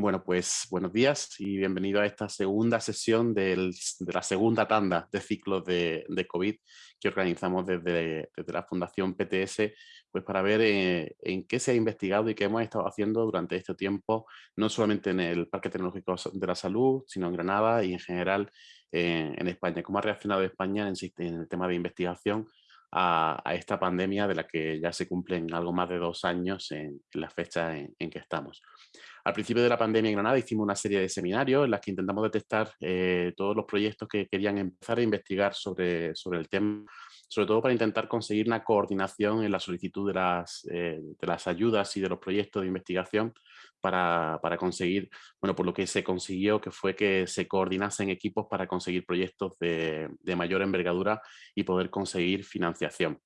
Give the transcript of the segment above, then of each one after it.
Bueno, pues buenos días y bienvenido a esta segunda sesión de la segunda tanda de ciclos de, COVID que organizamos desde, la Fundación PTS pues para ver eh, en qué se ha investigado y qué hemos estado haciendo durante este tiempo, no solamente en el Parque Tecnológico de la Salud, sino en Granada y en general eh, en España. ¿Cómo ha reaccionado España en, el tema de investigación a, esta pandemia de la que ya se cumplen algo más de dos años en, la fecha en que estamos? Al principio de la pandemia en Granada hicimos una serie de seminarios en las que intentamos detectar eh, todos los proyectos que querían empezar a investigar sobre, sobre el tema, sobre todo para intentar conseguir una coordinación en la solicitud de las, eh, de las ayudas y de los proyectos de investigación para, para, conseguir, bueno, por lo que se consiguió que fue que se coordinasen equipos para conseguir proyectos de, de mayor envergadura y poder conseguir financiación.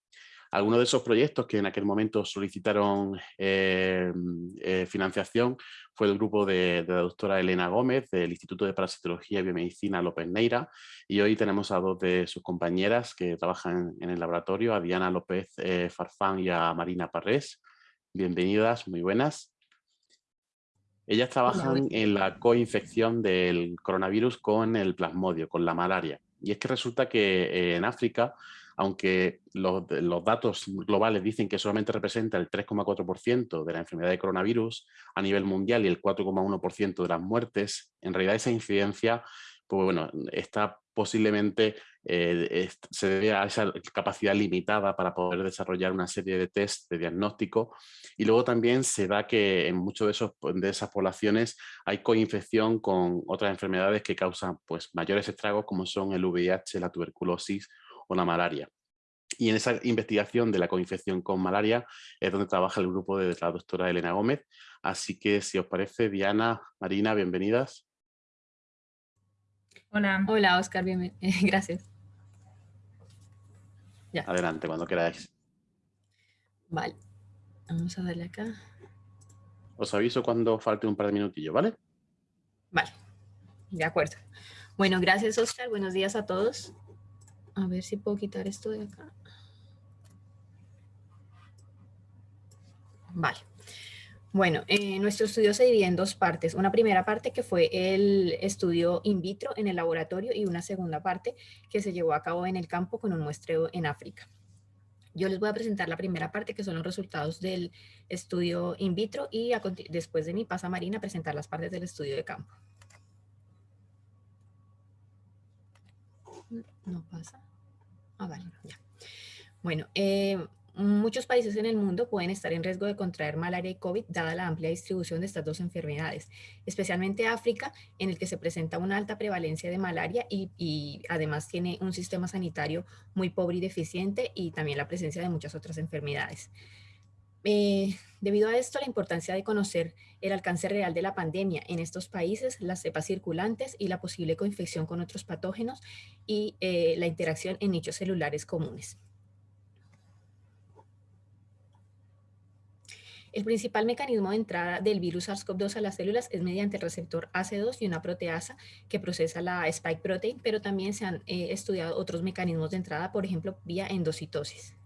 Algunos de esos proyectos que en aquel momento solicitaron eh, eh, financiación fue el grupo de, la doctora Elena Gómez del Instituto de Parasitología y Biomedicina López Neira y hoy tenemos a dos de sus compañeras que trabajan en el laboratorio, a Diana López eh, Farfán y a Marina Parrés. Bienvenidas, muy buenas. Ellas trabajan en la coinfección del coronavirus con el plasmodio, con la malaria. Y es que resulta que en África aunque los, datos globales dicen que solamente representa el 3,4% de la enfermedad de coronavirus a nivel mundial y el 4,1% de las muertes, en realidad esa incidencia pues bueno, está posiblemente eh, se debe a esa capacidad limitada para poder desarrollar una serie de test de diagnóstico. Y luego también se da que en muchas de, de esas poblaciones hay coinfección con otras enfermedades que causan pues, mayores estragos como son el VIH, la tuberculosis o la malaria. Y en esa investigación de la coinfección con malaria es donde trabaja el grupo de la doctora Elena Gómez. Así que si os parece, Diana, Marina, bienvenidas. Hola. Hola, Oscar, bienvenido. Gracias. Adelante, cuando queráis. Vale. Vamos a darle acá. Os aviso cuando falte un par de minutillos, ¿vale? Vale. De acuerdo. Bueno, gracias, Oscar. Buenos días a todos. A ver si puedo quitar esto de acá. Vale. Bueno, eh, nuestro estudio se divide en dos partes. Una primera parte que fue el estudio in vitro en el laboratorio y una segunda parte que se llevó a cabo en el campo con un muestreo en África. Yo les voy a presentar la primera parte que son los resultados del estudio in vitro y después de mi pasa Marina presentar las partes del estudio de campo. No pasa. Ah, vale, ya. Bueno, eh, muchos países en el mundo pueden estar en riesgo de contraer malaria y COVID dada la amplia distribución de estas dos enfermedades, especialmente África, en el que se presenta una alta prevalencia de malaria y, además tiene un sistema sanitario muy pobre y deficiente y también la presencia de muchas otras enfermedades. Eh, debido a esto, la importancia de conocer el alcance real de la pandemia en estos países, las cepas circulantes y la posible coinfección con otros patógenos y eh, la interacción en nichos celulares comunes. El principal mecanismo de entrada del virus SARS-CoV-2 a las células es mediante el receptor AC2 y una proteasa que procesa la spike protein, pero también se han eh, estudiado otros mecanismos de entrada, por ejemplo, vía endocitosis.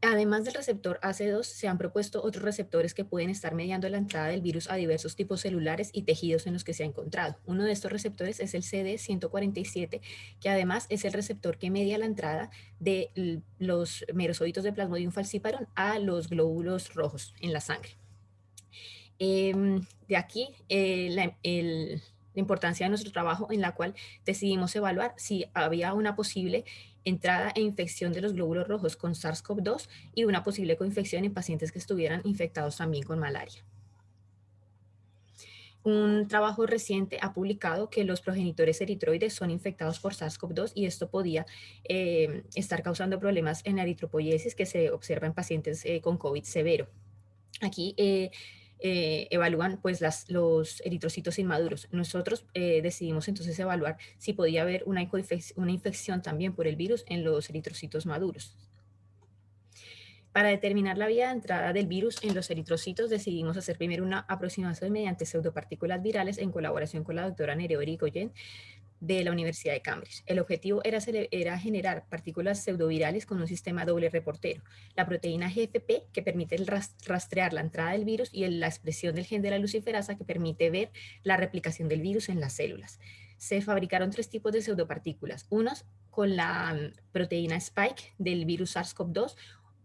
Además del receptor AC2, se han propuesto otros receptores que pueden estar mediando la entrada del virus a diversos tipos celulares y tejidos en los que se ha encontrado. Uno de estos receptores es el CD147, que además es el receptor que media la entrada de los merosóditos de Plasmodium falciparum a los glóbulos rojos en la sangre. Em, de aquí eh, la, la importancia de nuestro trabajo en la cual decidimos evaluar si había una posible entrada e infección de los glóbulos rojos con SARS-CoV-2 y una posible coinfección en pacientes que estuvieran infectados también con malaria. Un trabajo reciente ha publicado que los progenitores eritroides son infectados por SARS-CoV-2 y esto podía eh, estar causando problemas en la eritropoiesis que se observa en pacientes eh, con COVID severo. Aquí eh, eh, evalúan pues las, los eritrocitos inmaduros. Nosotros eh, decidimos entonces evaluar si podía haber una, una infección también por el virus en los eritrocitos maduros. Para determinar la vía de entrada del virus en los eritrocitos decidimos hacer primero una aproximación mediante pseudopartículas virales en colaboración con la doctora Nereo Erigoyen de la Universidad de Cambridge. El objetivo era, era, generar partículas pseudovirales con un sistema doble reportero. La proteína GFP, que permite rastrear la entrada del virus, y la expresión del gen de la luciferasa, que permite ver la replicación del virus en las células. Se fabricaron tres tipos de pseudopartículas. Unos con la mm, proteína spike del virus SARS-CoV-2, eh,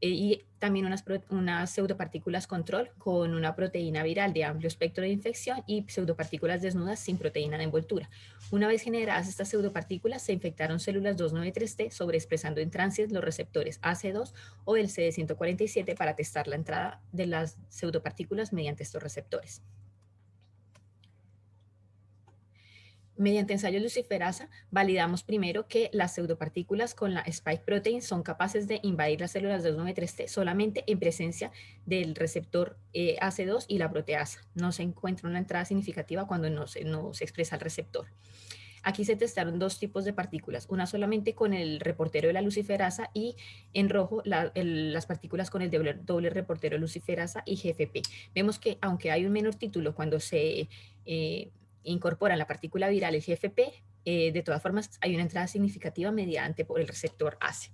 y también unas, unas, pseudopartículas control con una proteína viral de amplio espectro de infección y pseudopartículas desnudas sin proteína de envoltura. Una vez generadas estas pseudopartículas, se infectaron células 293T sobreexpresando en tránsito los receptores AC2 o el CD147 para testar la entrada de las pseudopartículas mediante estos receptores. Mediante ensayo luciferasa, validamos primero que las pseudopartículas con la spike protein son capaces de invadir las células 293T solamente en presencia del receptor eh, AC2 y la proteasa. No se encuentra una entrada significativa cuando no se, no se expresa el receptor. Aquí se testaron dos tipos de partículas, una solamente con el reportero de la luciferasa y en rojo las partículas con el doble, reportero luciferasa y GFP. Vemos que aunque hay un menor título cuando se eh, incorporan la partícula viral, el GFP, eh, de todas formas hay una entrada significativa mediante por el receptor ACE.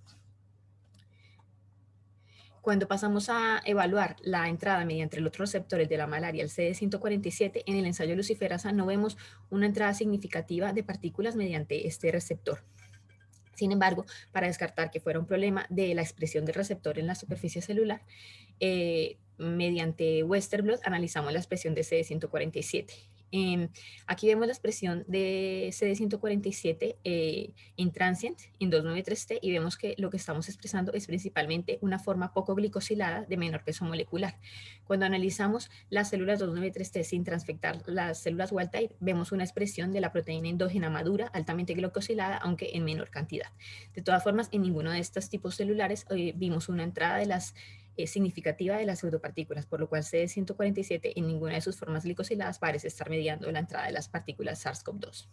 Cuando pasamos a evaluar la entrada mediante los otros receptores de la malaria, el CD147, en el ensayo luciferasa no vemos una entrada significativa de partículas mediante este receptor. Sin embargo, para descartar que fuera un problema de la expresión del receptor en la superficie celular, eh, mediante Westerblot analizamos la expresión de CD147 Em, aquí vemos la expresión de CD147 eh, en transient, en 293T, y vemos que lo que estamos expresando es principalmente una forma poco glicosilada de menor peso molecular. Cuando analizamos las células 293T sin transfectar las células wild type, vemos una expresión de la proteína endógena madura, altamente glicosilada, aunque en menor cantidad. De todas formas, en ninguno de estos tipos celulares eh, vimos una entrada de las significativa de las pseudopartículas, por lo cual CD147 en ninguna de sus formas glicosiladas parece estar mediando la entrada de las partículas SARS-CoV-2.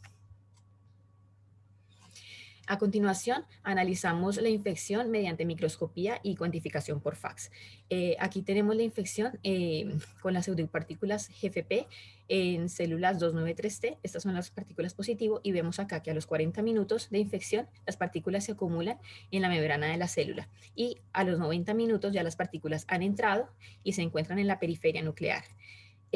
A continuación, analizamos la infección mediante microscopía y cuantificación por fax. Eh, aquí tenemos la infección eh, con las pseudopartículas GFP en células 293T. Estas son las partículas positivo y vemos acá que a los 40 minutos de infección las partículas se acumulan en la membrana de la célula y a los 90 minutos ya las partículas han entrado y se encuentran en la periferia nuclear.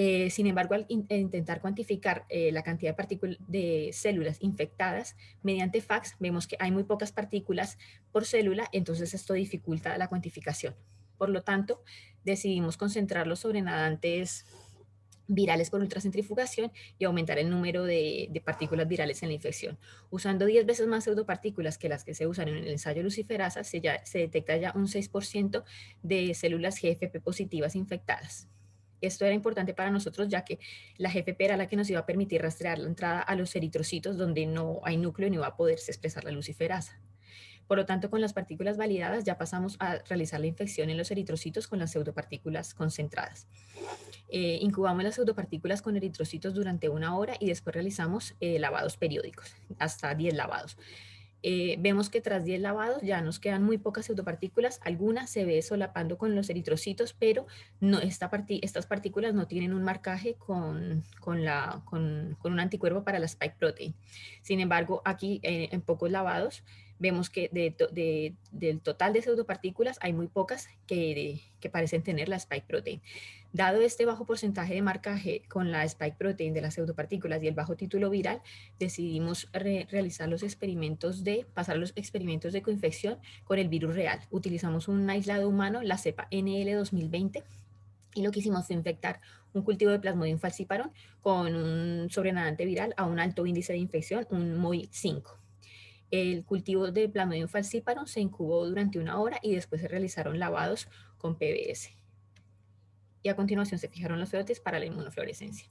Eh, sin embargo, al intentar cuantificar eh, la cantidad de, de, células infectadas mediante FACS, vemos que hay muy pocas partículas por célula, entonces esto dificulta la cuantificación. Por lo tanto, decidimos concentrar los sobrenadantes virales por ultracentrifugación y aumentar el número de, de, partículas virales en la infección. Usando 10 veces más pseudopartículas que las que se usan en el ensayo luciferasa, se, ya, se detecta ya un 6% de células GFP positivas infectadas. Esto era importante para nosotros ya que la GFP era la que nos iba a permitir rastrear la entrada a los eritrocitos donde no hay núcleo ni va a poderse expresar la luciferasa. Por lo tanto, con las partículas validadas ya pasamos a realizar la infección en los eritrocitos con las pseudopartículas concentradas. Eh, incubamos las pseudopartículas con eritrocitos durante una hora y después realizamos eh, lavados periódicos, hasta 10 lavados. Eh, vemos que tras 10 lavados ya nos quedan muy pocas pseudopartículas, algunas se ve solapando con los eritrocitos, pero no, esta estas partículas no tienen un marcaje con, con, la, con, con, un anticuerpo para la spike protein. Sin embargo, aquí eh, en pocos lavados vemos que de, del total de pseudopartículas hay muy pocas que, que parecen tener la spike protein. Dado este bajo porcentaje de marcaje con la spike protein de las pseudopartículas y el bajo título viral, decidimos realizar los experimentos de, pasar los experimentos de coinfección con el virus real. Utilizamos un aislado humano, la cepa NL 2020, y lo que hicimos fue infectar un cultivo de Plasmodium falciparum con un sobrenadante viral a un alto índice de infección, un MOI 5. El cultivo de Plasmodium falciparum se incubó durante una hora y después se realizaron lavados con PBS y a continuación se fijaron los feotes para la inmunofluorescencia.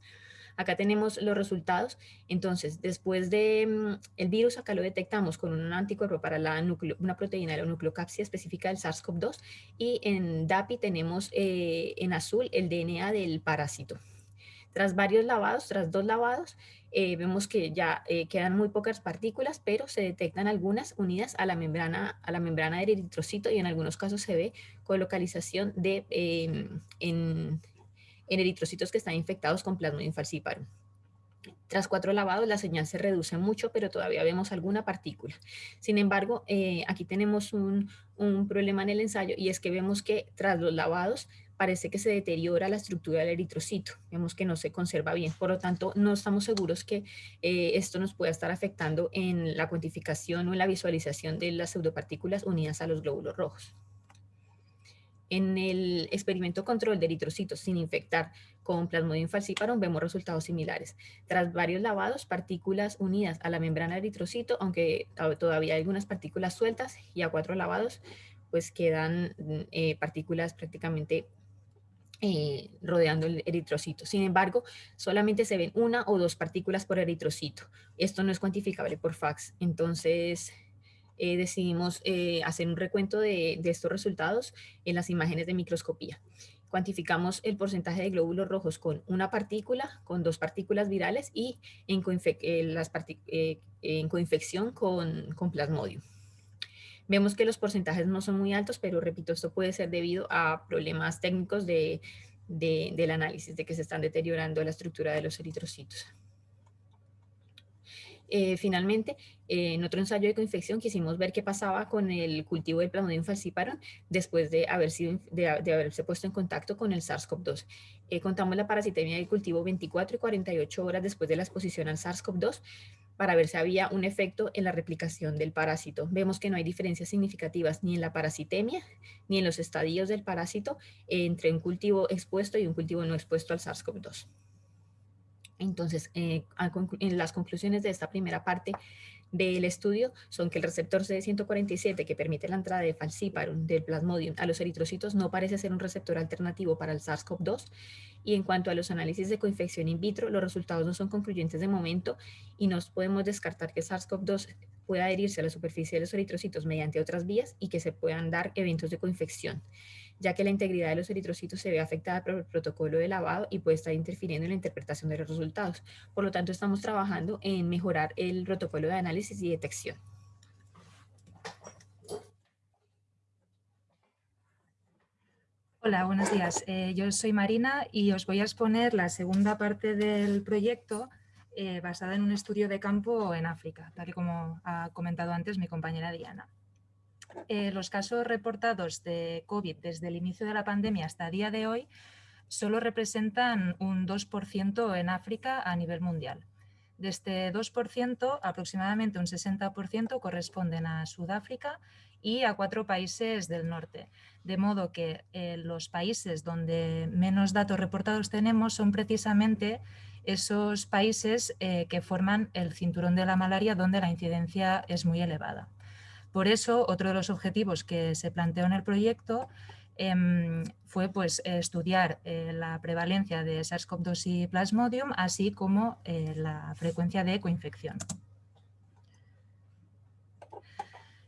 Acá tenemos los resultados. Entonces, después de mm, el virus, acá lo detectamos con un anticuerpo para la una proteína de la nucleocapsia específica del SARS-CoV-2 y en DAPI tenemos eh, en azul el DNA del parásito. Tras varios lavados, tras dos lavados, eh, vemos que ya eh, quedan muy pocas partículas, pero se detectan algunas unidas a la membrana, a la membrana del eritrocito y en algunos casos se ve colocalización de, em, en, en, eritrocitos que están infectados con Plasmodium falciparum. Tras cuatro lavados la señal se reduce mucho, pero todavía vemos alguna partícula. Sin embargo, eh, aquí tenemos un, un, problema en el ensayo y es que vemos que tras los lavados parece que se deteriora la estructura del eritrocito. Vemos que no se conserva bien. Por lo tanto, no estamos seguros que eh, esto nos pueda estar afectando en la cuantificación o en la visualización de las pseudopartículas unidas a los glóbulos rojos. En el experimento control de eritrocitos sin infectar con Plasmodium falciparum vemos resultados similares. Tras varios lavados, partículas unidas a la membrana de eritrocito, aunque todavía hay algunas partículas sueltas, y a cuatro lavados, pues quedan eh, partículas prácticamente eh, rodeando el eritrocito. Sin embargo, solamente se ven una o dos partículas por eritrocito. Esto no es cuantificable por fax. Entonces, eh, decidimos eh, hacer un recuento de, estos resultados en las imágenes de microscopía. Cuantificamos el porcentaje de glóbulos rojos con una partícula, con dos partículas virales y en, eh, en coinfección con, con plasmodium. Vemos que los porcentajes no son muy altos, pero repito, esto puede ser debido a problemas técnicos de, del análisis, de que se están deteriorando la estructura de los eritrocitos. Eh, finalmente, eh, en otro ensayo de coinfección quisimos ver qué pasaba con el cultivo del Plasmodium falciparum después de, haber sido, de, haberse puesto en contacto con el SARS-CoV-2. Eh, contamos la parasitemia del cultivo 24 y 48 horas después de la exposición al SARS-CoV-2 para ver si había un efecto en la replicación del parásito. Vemos que no hay diferencias significativas ni en la parasitemia ni en los estadios del parásito entre un cultivo expuesto y un cultivo no expuesto al SARS-CoV-2. Entonces, eh, en las conclusiones de esta primera parte del estudio son que el receptor CD147 que permite la entrada de falciparum del plasmodium a los eritrocitos no parece ser un receptor alternativo para el SARS-CoV-2 y en cuanto a los análisis de coinfección in vitro, los resultados no son concluyentes de momento y no podemos descartar que SARS-CoV-2 pueda adherirse a la superficie de los eritrocitos mediante otras vías y que se puedan dar eventos de coinfección ya que la integridad de los eritrocitos se ve afectada por el protocolo de lavado y puede estar interfiriendo en la interpretación de los resultados. Por lo tanto, estamos trabajando en mejorar el protocolo de análisis y detección. Hola, buenos días. Eh, yo soy Marina y os voy a exponer la segunda parte del proyecto eh, basada en un estudio de campo en África, tal y como ha comentado antes mi compañera Diana. Eh, los casos reportados de COVID desde el inicio de la pandemia hasta el día de hoy solo representan un 2% en África a nivel mundial. De este 2%, aproximadamente un 60% corresponden a Sudáfrica y a cuatro países del norte. De modo que eh, los países donde menos datos reportados tenemos son precisamente esos países eh, que forman el cinturón de la malaria donde la incidencia es muy elevada. Por eso, otro de los objetivos que se planteó en el proyecto em, fue pues, estudiar eh, la prevalencia de SARS-CoV-2 y Plasmodium, así como eh, la frecuencia de coinfección.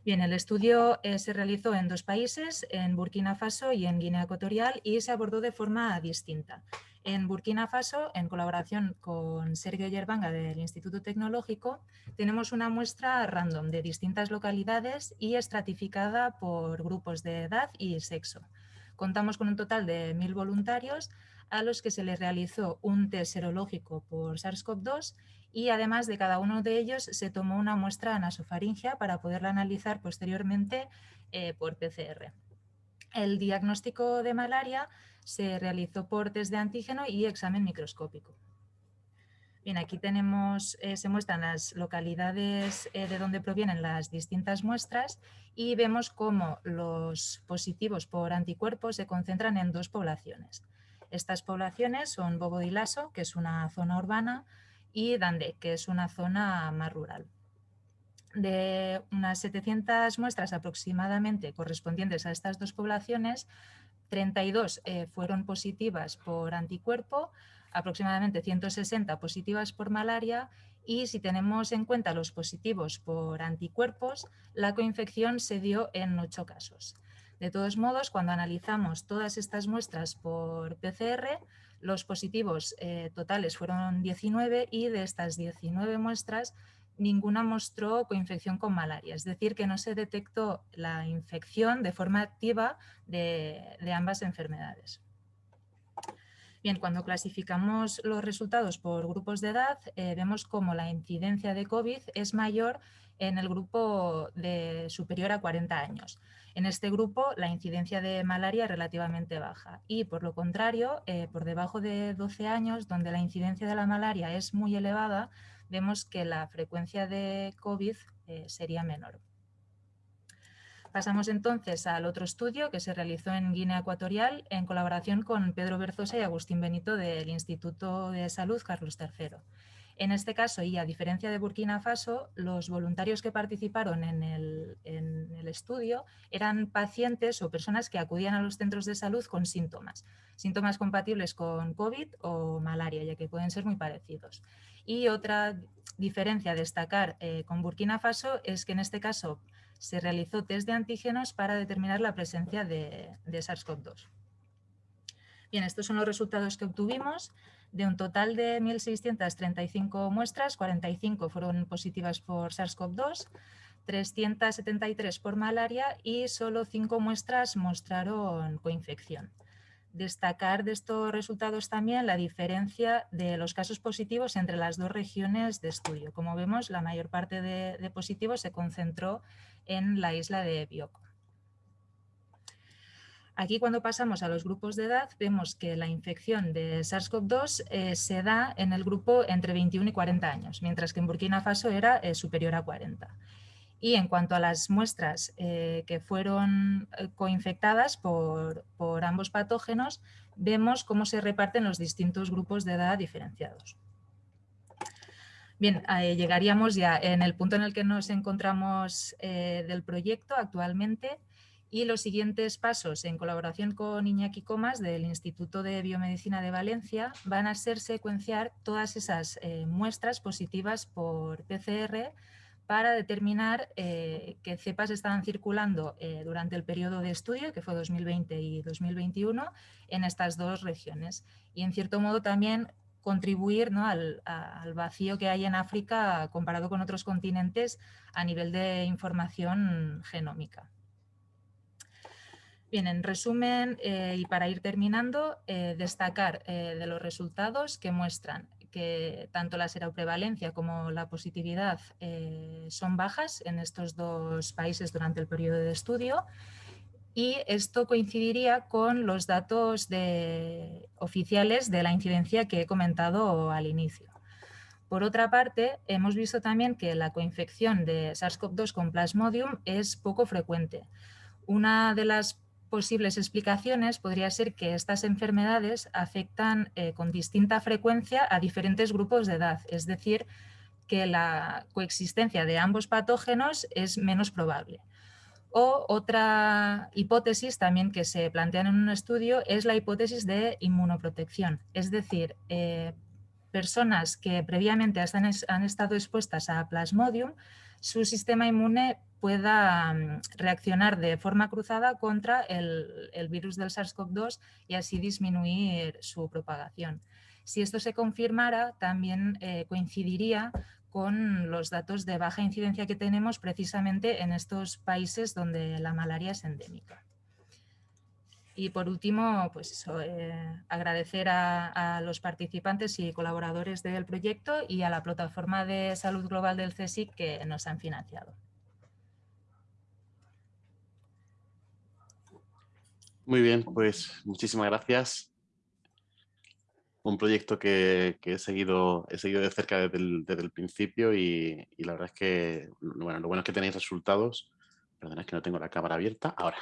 Bien, el estudio eh, se realizó en dos países, en Burkina Faso y en Guinea Ecuatorial, y se abordó de forma distinta. En Burkina Faso, en colaboración con Sergio Yerbanga del Instituto Tecnológico, tenemos una muestra random de distintas localidades y estratificada por grupos de edad y sexo. Contamos con un total de mil voluntarios a los que se les realizó un test serológico por SARS-CoV-2 y además de cada uno de ellos se tomó una muestra nasofaringea para poderla analizar posteriormente eh, por PCR. El diagnóstico de malaria se realizó por test de antígeno y examen microscópico. Bien, aquí tenemos, eh, se muestran las localidades eh, de donde provienen las distintas muestras y vemos cómo los positivos por anticuerpos se concentran en dos poblaciones. Estas poblaciones son Bobo Lasso, que es una zona urbana, y Dande, que es una zona más rural. De unas 700 muestras aproximadamente correspondientes a estas dos poblaciones, 32 eh, fueron positivas por anticuerpo, aproximadamente 160 positivas por malaria y si tenemos en cuenta los positivos por anticuerpos, la coinfección se dio en 8 casos. De todos modos, cuando analizamos todas estas muestras por PCR, los positivos eh, totales fueron 19 y de estas 19 muestras ninguna mostró coinfección con malaria, es decir, que no se detectó la infección de forma activa de, ambas enfermedades. Bien, cuando clasificamos los resultados por grupos de edad, eh, vemos como la incidencia de COVID es mayor en el grupo de superior a 40 años. En este grupo la incidencia de malaria es relativamente baja y por lo contrario, eh, por debajo de 12 años, donde la incidencia de la malaria es muy elevada, vemos que la frecuencia de COVID eh, sería menor. Pasamos entonces al otro estudio que se realizó en Guinea Ecuatorial en colaboración con Pedro Berzosa y Agustín Benito del Instituto de Salud Carlos III. En este caso, y a diferencia de Burkina Faso, los voluntarios que participaron en el, estudio eran pacientes o personas que acudían a los centros de salud con síntomas, síntomas compatibles con COVID o malaria, ya que pueden ser muy parecidos. Y otra diferencia a destacar eh, con Burkina Faso es que en este caso se realizó test de antígenos para determinar la presencia de, de SARS-CoV-2. Bien, estos son los resultados que obtuvimos. De un total de 1.635 muestras, 45 fueron positivas por SARS-CoV-2, 373 por malaria y solo 5 muestras mostraron coinfección. Destacar de estos resultados también la diferencia de los casos positivos entre las dos regiones de estudio. Como vemos, la mayor parte de, positivos se concentró en la isla de Bioko. Aquí cuando pasamos a los grupos de edad vemos que la infección de SARS-CoV-2 eh, se da en el grupo entre 21 y 40 años, mientras que en Burkina Faso era eh, superior a 40. Y en cuanto a las muestras eh, que fueron coinfectadas por, por ambos patógenos, vemos cómo se reparten los distintos grupos de edad diferenciados. Bien, llegaríamos ya en el punto en el que nos encontramos del proyecto actualmente, y los siguientes pasos, en colaboración con Iñaki Comas del Instituto de Biomedicina de Valencia, van a ser secuenciar todas esas eh, muestras positivas por PCR para determinar eh, qué cepas estaban circulando eh, durante el periodo de estudio, que fue 2020 y 2021, en estas dos regiones. Y en cierto modo también contribuir al, al, vacío que hay en África comparado con otros continentes a nivel de información genómica. Bien, en resumen eh, y para ir terminando, destacar de los resultados que muestran que tanto la seroprevalencia como la positividad son bajas en estos dos países durante el periodo de estudio y esto coincidiría con los datos oficiales de la incidencia que he comentado al inicio. Por otra parte, hemos visto también que la coinfección de SARS-CoV-2 con Plasmodium es poco frecuente. Una de las posibles explicaciones podría ser que estas enfermedades afectan eh, con distinta frecuencia a diferentes grupos de edad, es decir, que la coexistencia de ambos patógenos es menos probable. O otra hipótesis también que se plantea en un estudio es la hipótesis de inmunoprotección, es decir, eh, personas que previamente han estado expuestas a Plasmodium, su sistema inmune pueda mm, reaccionar de forma cruzada contra el, virus del SARS-CoV-2 y así disminuir su propagación. Si esto se confirmara, también eh, coincidiría con los datos de baja incidencia que tenemos precisamente en estos países donde la malaria es endémica. Y por último, pues eh, agradecer a, los participantes y colaboradores del proyecto y a la plataforma de salud global del CSIC que nos han financiado. Muy bien, pues muchísimas gracias. Un proyecto que, he, seguido, he seguido de cerca desde el, principio y, la verdad es que bueno, lo bueno es que tenéis resultados. Perdón, es que no tengo la cámara abierta. Ahora,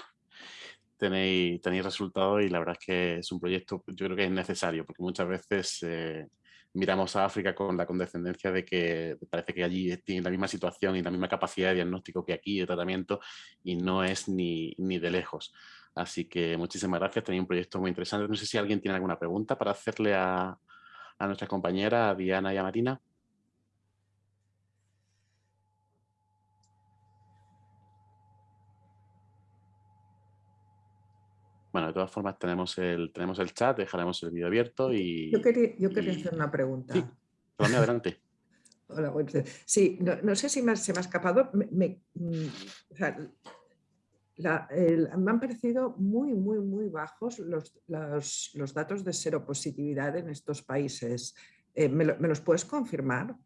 tenéis, tenéis resultados y la verdad es que es un proyecto, yo creo que es necesario, porque muchas veces eh, miramos a África con la condescendencia de que parece que allí tienen la misma situación y la misma capacidad de diagnóstico que aquí, de tratamiento, y no es ni, ni de lejos. Así que muchísimas gracias, tenéis un proyecto muy interesante. No sé si alguien tiene alguna pregunta para hacerle a, a nuestras compañeras, a Diana y a Marina. Bueno, de todas formas tenemos el, tenemos el chat, dejaremos el vídeo abierto y... Yo quería, yo quería hacer una pregunta. Sí, adelante. Hola, Sí, no, sé si se me ha escapado. Mm, me han parecido muy, muy, muy bajos los, los, datos de seropositividad en estos países. Eh, ¿me, los puedes confirmar?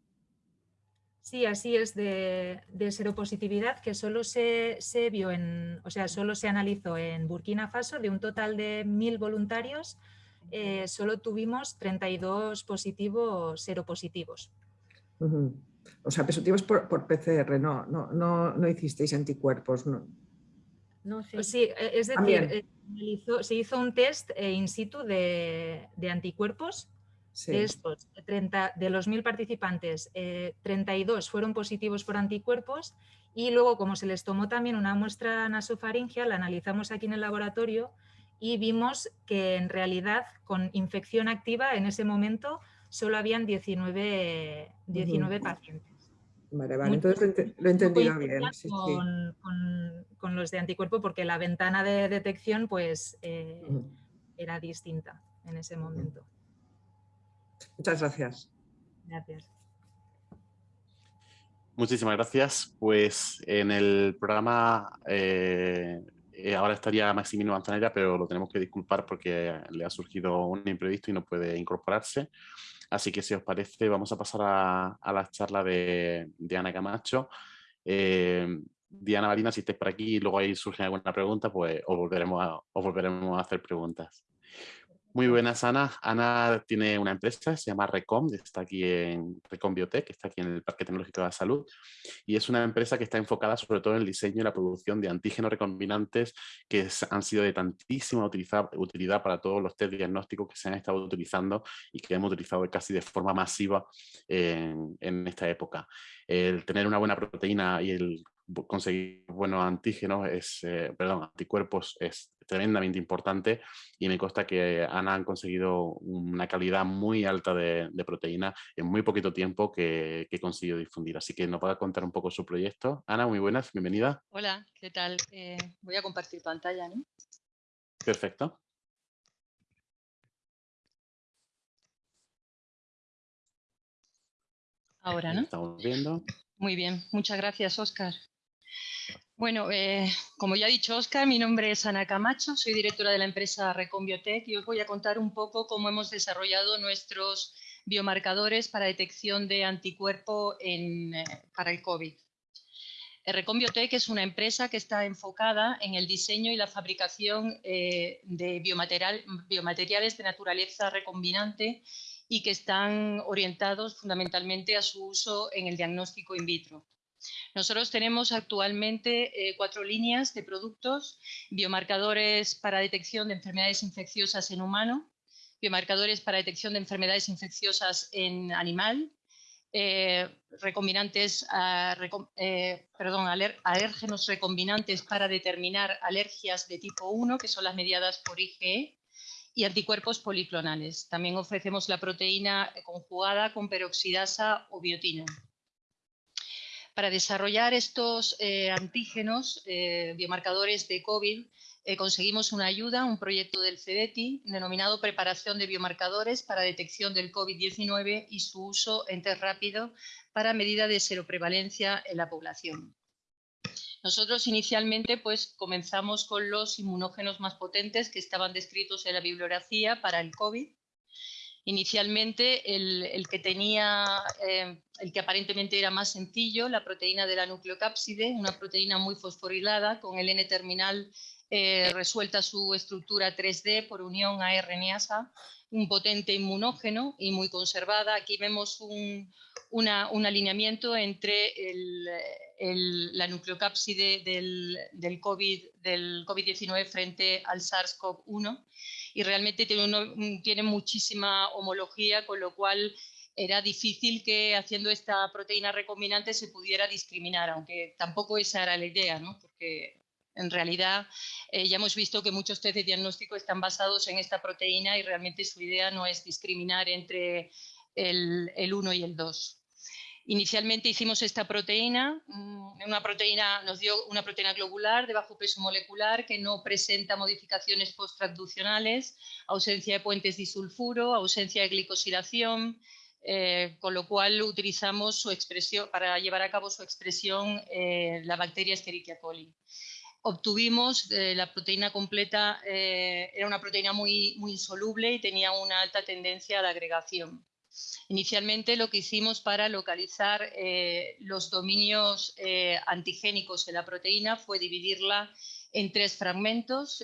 Sí, así es, de, de seropositividad que solo se, se, vio en, o sea, solo se analizó en Burkina Faso de un total de mil voluntarios, eh, solo tuvimos 32 positivos seropositivos. O sea, positivos por, por PCR, no, no, no, no, hicisteis anticuerpos. No, no sí. Eh, es decir, eh, se hizo un test in situ de, de anticuerpos de estos, 30, de los mil participantes, 32 fueron positivos por anticuerpos y luego como se les tomó también una muestra nasofaringea, la analizamos aquí en el laboratorio y vimos que en realidad con infección activa en ese momento solo habían 19, 19 pacientes. Vale, vale, entonces lo he entendido bien. con, los de anticuerpo porque la ventana de detección pues eh, era distinta en ese momento. Muchas gracias. Gracias. Muchísimas gracias. Pues en el programa eh, ahora estaría Maximino Manzanera, pero lo tenemos que disculpar porque le ha surgido un imprevisto y no puede incorporarse. Así que si os parece, vamos a pasar a, la charla de, Ana Camacho. Eh, Diana Marina, si estés por aquí y luego ahí surge alguna pregunta, pues os volveremos os volveremos a hacer preguntas. Muy buenas, Ana. Ana tiene una empresa, se llama Recom, está aquí en Recom Biotech, está aquí en el Parque Tecnológico de la Salud, y es una empresa que está enfocada sobre todo en el diseño y la producción de antígenos recombinantes que han sido de tantísima utilidad para todos los test diagnósticos que se han estado utilizando y que hemos utilizado casi de forma masiva en, esta época. El tener una buena proteína y el conseguir buenos antígenos, es, eh, perdón, anticuerpos es tremendamente importante y me consta que Ana han conseguido una calidad muy alta de, proteína en muy poquito tiempo que, que consiguió difundir. Así que nos va a contar un poco su proyecto. Ana, muy buenas, bienvenida. Hola, ¿qué tal? Eh, voy a compartir pantalla, ¿no? Perfecto. Ahora, ¿no? Estamos viendo. Muy bien, muchas gracias, Oscar. Bueno, eh, como ya ha dicho Oscar, mi nombre es Ana Camacho, soy directora de la empresa Recombiotech y os voy a contar un poco cómo hemos desarrollado nuestros biomarcadores para detección de anticuerpo eh, para el COVID. Recombiotech es una empresa que está enfocada en el diseño y la fabricación eh, de biomateriales de naturaleza recombinante y que están orientados fundamentalmente a su uso en el diagnóstico in vitro. Nosotros tenemos actualmente eh, cuatro líneas de productos, biomarcadores para detección de enfermedades infecciosas en humano, biomarcadores para detección de enfermedades infecciosas en animal, eh, recombinantes, eh, perdón, alérgenos recombinantes para determinar alergias de tipo 1, que son las mediadas por IgE, y anticuerpos policlonales. También ofrecemos la proteína conjugada con peroxidasa o biotina. Para desarrollar estos eh, antígenos, eh, biomarcadores de COVID, eh, conseguimos una ayuda, un proyecto del CEDETI denominado Preparación de biomarcadores para detección del COVID-19 y su uso en test rápido para medida de seroprevalencia en la población. Nosotros inicialmente pues, comenzamos con los inmunógenos más potentes que estaban descritos en la bibliografía para el COVID Inicialmente el, que tenía, eh, el que aparentemente era más sencillo, la proteína de la nucleocápside, una proteína muy fosforilada con el N-terminal eh, resuelta su estructura 3D por unión a RNasa, un potente inmunógeno y muy conservada. Aquí vemos un, alineamiento entre la nucleocápside del, del COVID-19 frente al SARS-CoV-1 y realmente tiene, tiene muchísima homología, con lo cual era difícil que haciendo esta proteína recombinante se pudiera discriminar, aunque tampoco esa era la idea, ¿no? porque en realidad eh, ya hemos visto que muchos test de diagnóstico están basados en esta proteína y realmente su idea no es discriminar entre el, el 1 y el 2. Inicialmente hicimos esta proteína, mm, una proteína, nos dio una proteína globular de bajo peso molecular que no presenta modificaciones posttraduccionales, ausencia de puentes disulfuro, ausencia de glicosilación, eh, con lo cual utilizamos su expresión, para llevar a cabo su expresión eh, la bacteria Escherichia coli. obtuvimos la proteína completa, era una proteína muy, muy insoluble y tenía una alta tendencia a la agregación. Inicialmente lo que hicimos para localizar los dominios antigénicos de la proteína fue dividirla en tres fragmentos,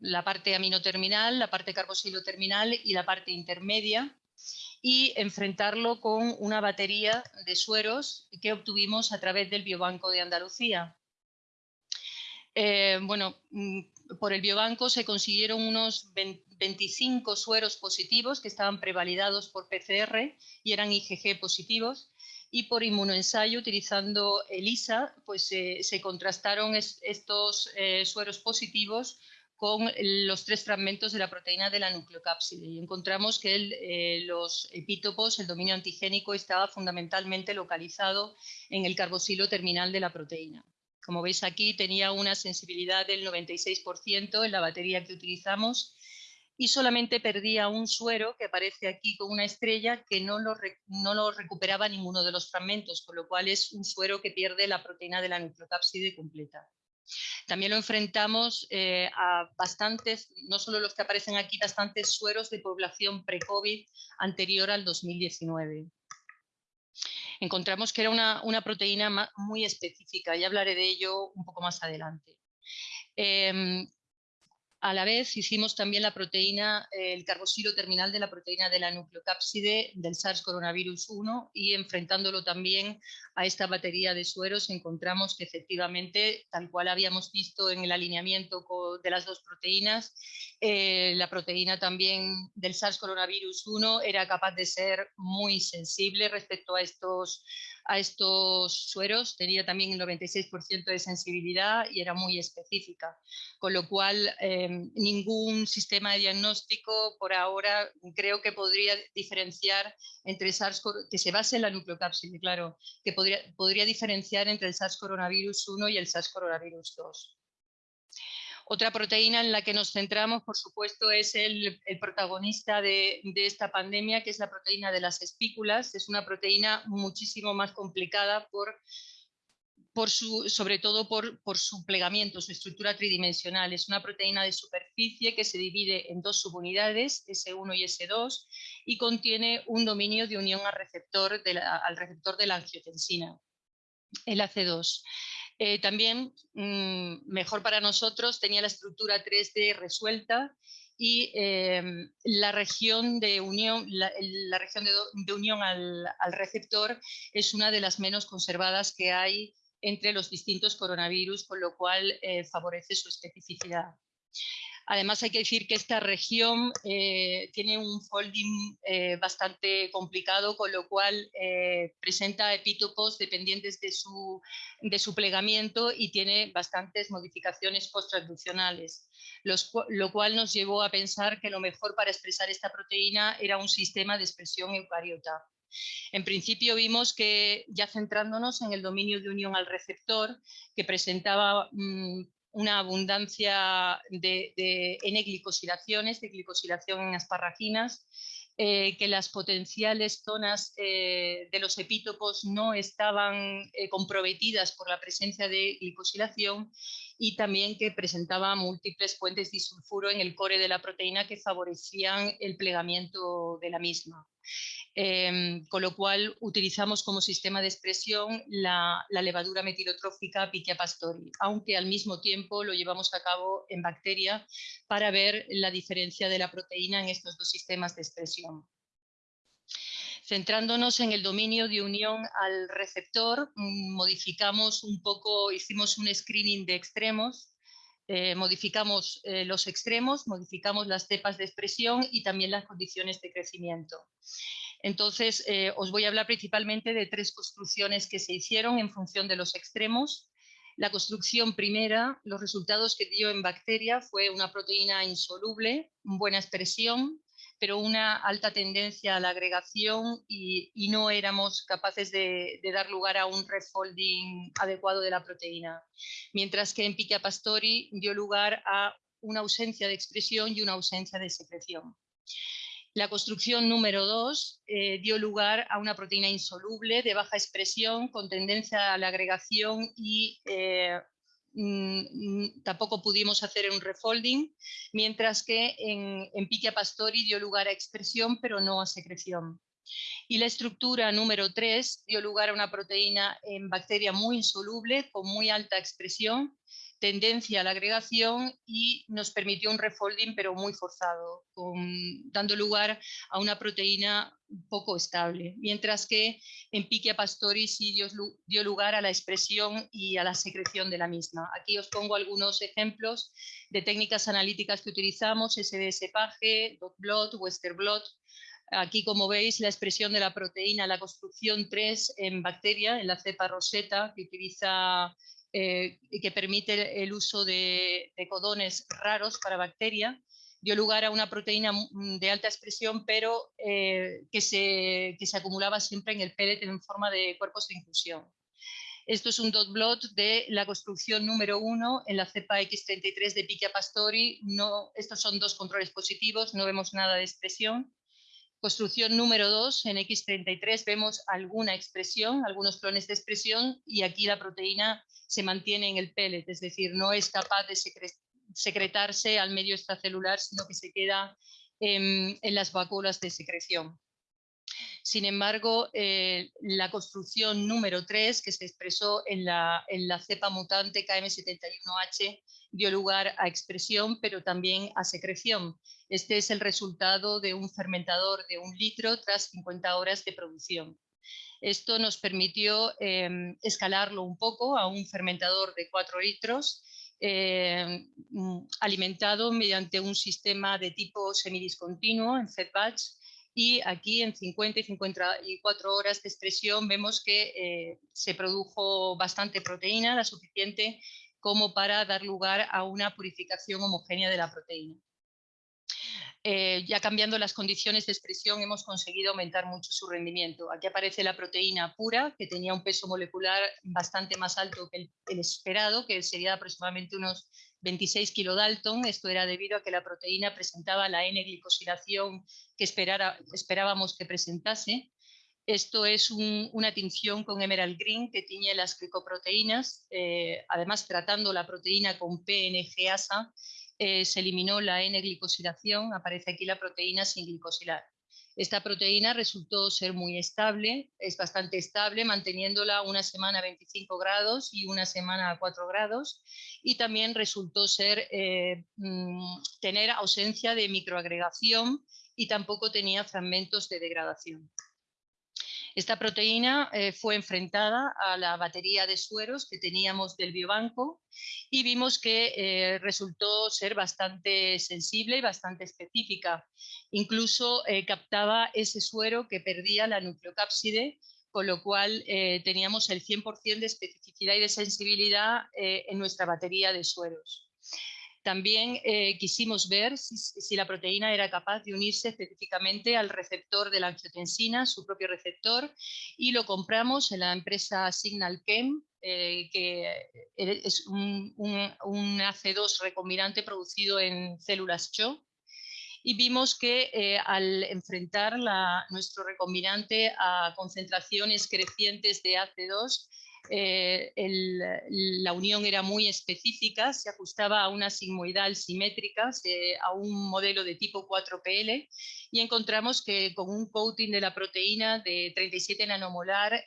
la parte aminoterminal, la parte carboxilo terminal y la parte intermedia y enfrentarlo con una batería de sueros que obtuvimos a través del Biobanco de Andalucía. Eh, bueno, mm, por el biobanco se consiguieron unos 25 sueros positivos que estaban prevalidados por PCR y eran IgG positivos y por inmunoensayo utilizando ELISA pues se contrastaron estos eh, sueros positivos con los tres fragmentos de la proteína de la nucleocápside y encontramos que eh, los epítopos, el dominio antigénico, estaba fundamentalmente localizado en el carboxilo terminal de la proteína. Como veis aquí tenía una sensibilidad del 96% en la batería que utilizamos y solamente perdía un suero que aparece aquí con una estrella que no lo, no lo recuperaba ninguno de los fragmentos, con lo cual es un suero que pierde la proteína de la nucleocápside completa. También lo enfrentamos eh, a bastantes, no solo los que aparecen aquí, bastantes sueros de población pre-COVID anterior al 2019. Encontramos que era una, proteína muy específica y hablaré de ello un poco más adelante. Em, a la vez hicimos también la proteína, el carboxilo terminal de la proteína de la nucleocápside del SARS coronavirus 1 y enfrentándolo también a esta batería de sueros encontramos que efectivamente, tal cual habíamos visto en el alineamiento de las dos proteínas, eh, la proteína también del SARS coronavirus 1 era capaz de ser muy sensible respecto a estos a estos sueros, tenía también el 96% de sensibilidad y era muy específica, con lo cual em, ningún sistema de diagnóstico por ahora creo que podría diferenciar entre SARS, que se base en la nucleocápside, claro, que podría, podría diferenciar entre el SARS coronavirus 1 y el SARS coronavirus 2. Otra proteína en la que nos centramos, por supuesto, es el, protagonista de, esta pandemia, que es la proteína de las espículas. Es una proteína muchísimo más complicada por, sobre todo por, por, su plegamiento, su estructura tridimensional. Es una proteína de superficie que se divide en dos subunidades, S1 y S2, y contiene un dominio de unión al receptor de la, al receptor de la angiotensina, el AC2. Eh, también, mm, mejor para nosotros, tenía la estructura 3D resuelta y em, la región de unión, la, región de, unión al, receptor es una de las menos conservadas que hay entre los distintos coronavirus, con lo cual eh, favorece su especificidad. Además, hay que decir que esta región eh, tiene un folding eh, bastante complicado, con lo cual eh, presenta epítopos dependientes de su, de su, plegamiento y tiene bastantes modificaciones post-traduccionales, lo cual nos llevó a pensar que lo mejor para expresar esta proteína era un sistema de expresión eucariota. En principio vimos que, ya centrándonos en el dominio de unión al receptor, que presentaba mm, una abundancia de, N-glicosilaciones, de glicosilación en asparraginas, eh, que las potenciales zonas eh, de los epítopos no estaban eh, comprometidas por la presencia de glicosilación y también que presentaba múltiples puentes disulfuro en el core de la proteína que favorecían el plegamiento de la misma. Em, con lo cual utilizamos como sistema de expresión la, levadura metilotrófica Pichia pastori, aunque al mismo tiempo lo llevamos a cabo en bacteria para ver la diferencia de la proteína en estos dos sistemas de expresión. Centrándonos en el dominio de unión al receptor, mm, modificamos un poco, hicimos un screening de extremos, eh, modificamos eh, los extremos, modificamos las cepas de expresión y también las condiciones de crecimiento. Entonces, eh, os voy a hablar principalmente de tres construcciones que se hicieron en función de los extremos. La construcción primera, los resultados que dio en bacteria fue una proteína insoluble, buena expresión, pero una alta tendencia a la agregación y, no éramos capaces de, dar lugar a un refolding adecuado de la proteína. Mientras que en Pichia pastori dio lugar a una ausencia de expresión y una ausencia de secreción. La construcción número 2 eh, dio lugar a una proteína insoluble de baja expresión con tendencia a la agregación y eh, tampoco pudimos hacer un refolding, mientras que en, en Pichia pastori dio lugar a expresión, pero no a secreción. Y la estructura número 3 dio lugar a una proteína en bacteria muy insoluble, con muy alta expresión, tendencia a la agregación y nos permitió un refolding pero muy forzado, dando lugar a una proteína poco estable, mientras que en Pichia pastori sí dio, lugar a la expresión y a la secreción de la misma. Aquí os pongo algunos ejemplos de técnicas analíticas que utilizamos, SDS-PAGE, DOT-BLOT, Western-BLOT, Aquí, como veis, la expresión de la proteína, la construcción 3 en bacteria, en la cepa roseta, que utiliza eh, que permite el uso de, codones raros para bacteria, dio lugar a una proteína de alta expresión, pero eh, que, se, que, se, acumulaba siempre en el pellet en forma de cuerpos de inclusión. Esto es un dot blot de la construcción número 1 en la cepa X33 de Pichia pastori. No, estos son dos controles positivos, no vemos nada de expresión. Construcción número 2, en X33 vemos alguna expresión, algunos clones de expresión y aquí la proteína se mantiene en el pellet, es decir, no es capaz de secretarse al medio extracelular, sino que se queda en, las vacuolas de secreción. Sin embargo, eh, la construcción número 3, que se expresó en la, en la cepa mutante KM71H, dio lugar a expresión, pero también a secreción. Este es el resultado de un fermentador de un litro tras 50 horas de producción. Esto nos permitió em, escalarlo un poco a un fermentador de 4 litros em, mm, alimentado mediante un sistema de tipo semidiscontinuo en fed batch y aquí en 50 y 54 horas de expresión vemos que eh, se produjo bastante proteína, la suficiente como para dar lugar a una purificación homogénea de la proteína. Eh, ya cambiando las condiciones de expresión hemos conseguido aumentar mucho su rendimiento. Aquí aparece la proteína pura, que tenía un peso molecular bastante más alto que el, esperado, que sería aproximadamente unos 26 kilodalton. Esto era debido a que la proteína presentaba la N-glicosilación que esperábamos que presentase. Esto es una tinción con Emerald Green que tiñe las glicoproteínas, eh, además tratando la proteína con PNGasa eh, se eliminó la N-glicosilación, aparece aquí la proteína sin glicosilar. Esta proteína resultó ser muy estable, es bastante estable, manteniéndola una semana a 25 grados y una semana a 4 grados. Y también resultó ser eh, mm, tener ausencia de microagregación y tampoco tenía fragmentos de degradación. Esta proteína eh, fue enfrentada a la batería de sueros que teníamos del biobanco y vimos que eh, resultó ser bastante sensible y bastante específica. Incluso eh, captaba ese suero que perdía la nucleocápside, con lo cual teníamos el 100% de especificidad y de sensibilidad en nuestra batería de sueros. También eh, quisimos ver si, la proteína era capaz de unirse específicamente al receptor de la angiotensina, su propio receptor, y lo compramos en la empresa Signal Chem, eh, que es un, AC2 recombinante producido en células CHO. Y vimos que eh, al enfrentar nuestro recombinante a concentraciones crecientes de AC2, eh, la unión era muy específica, se ajustaba a una sigmoidal simétrica, a un modelo de tipo 4PL y encontramos que con un coating de la proteína de 37 nanomolar,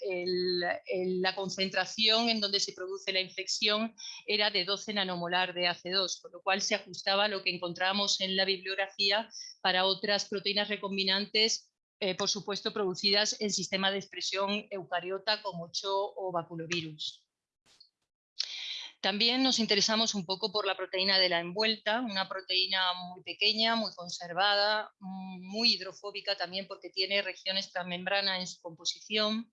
la concentración en donde se produce la infección era de 12 nanomolar de AC2, con lo cual se ajustaba a lo que encontramos en la bibliografía para otras proteínas recombinantes eh, por supuesto, producidas en sistema de expresión eucariota como CHO o baculovirus. También nos interesamos un poco por la proteína de la envuelta, una proteína muy pequeña, muy conservada, muy hidrofóbica también porque tiene regiones transmembrana en su composición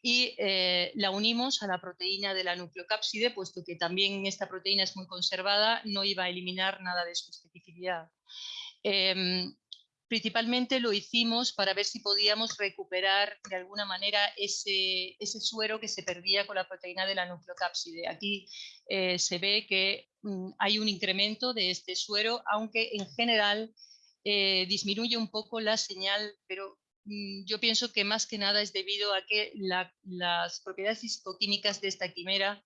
y eh, la unimos a la proteína de la nucleocápside, puesto que también esta proteína es muy conservada, no iba a eliminar nada de su especificidad. Em, Principalmente lo hicimos para ver si podíamos recuperar de alguna manera ese, suero que se perdía con la proteína de la nucleocápside. Aquí eh, se ve que mm, hay un incremento de este suero, aunque en general eh, disminuye un poco la señal, pero mm, yo pienso que más que nada es debido a que las propiedades fisicoquímicas de esta quimera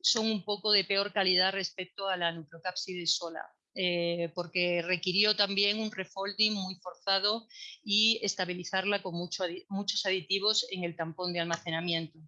son un poco de peor calidad respecto a la nucleocápside sola. Eh, porque requirió también un refolding muy forzado y estabilizarla con muchos aditivos en el tampón de almacenamiento.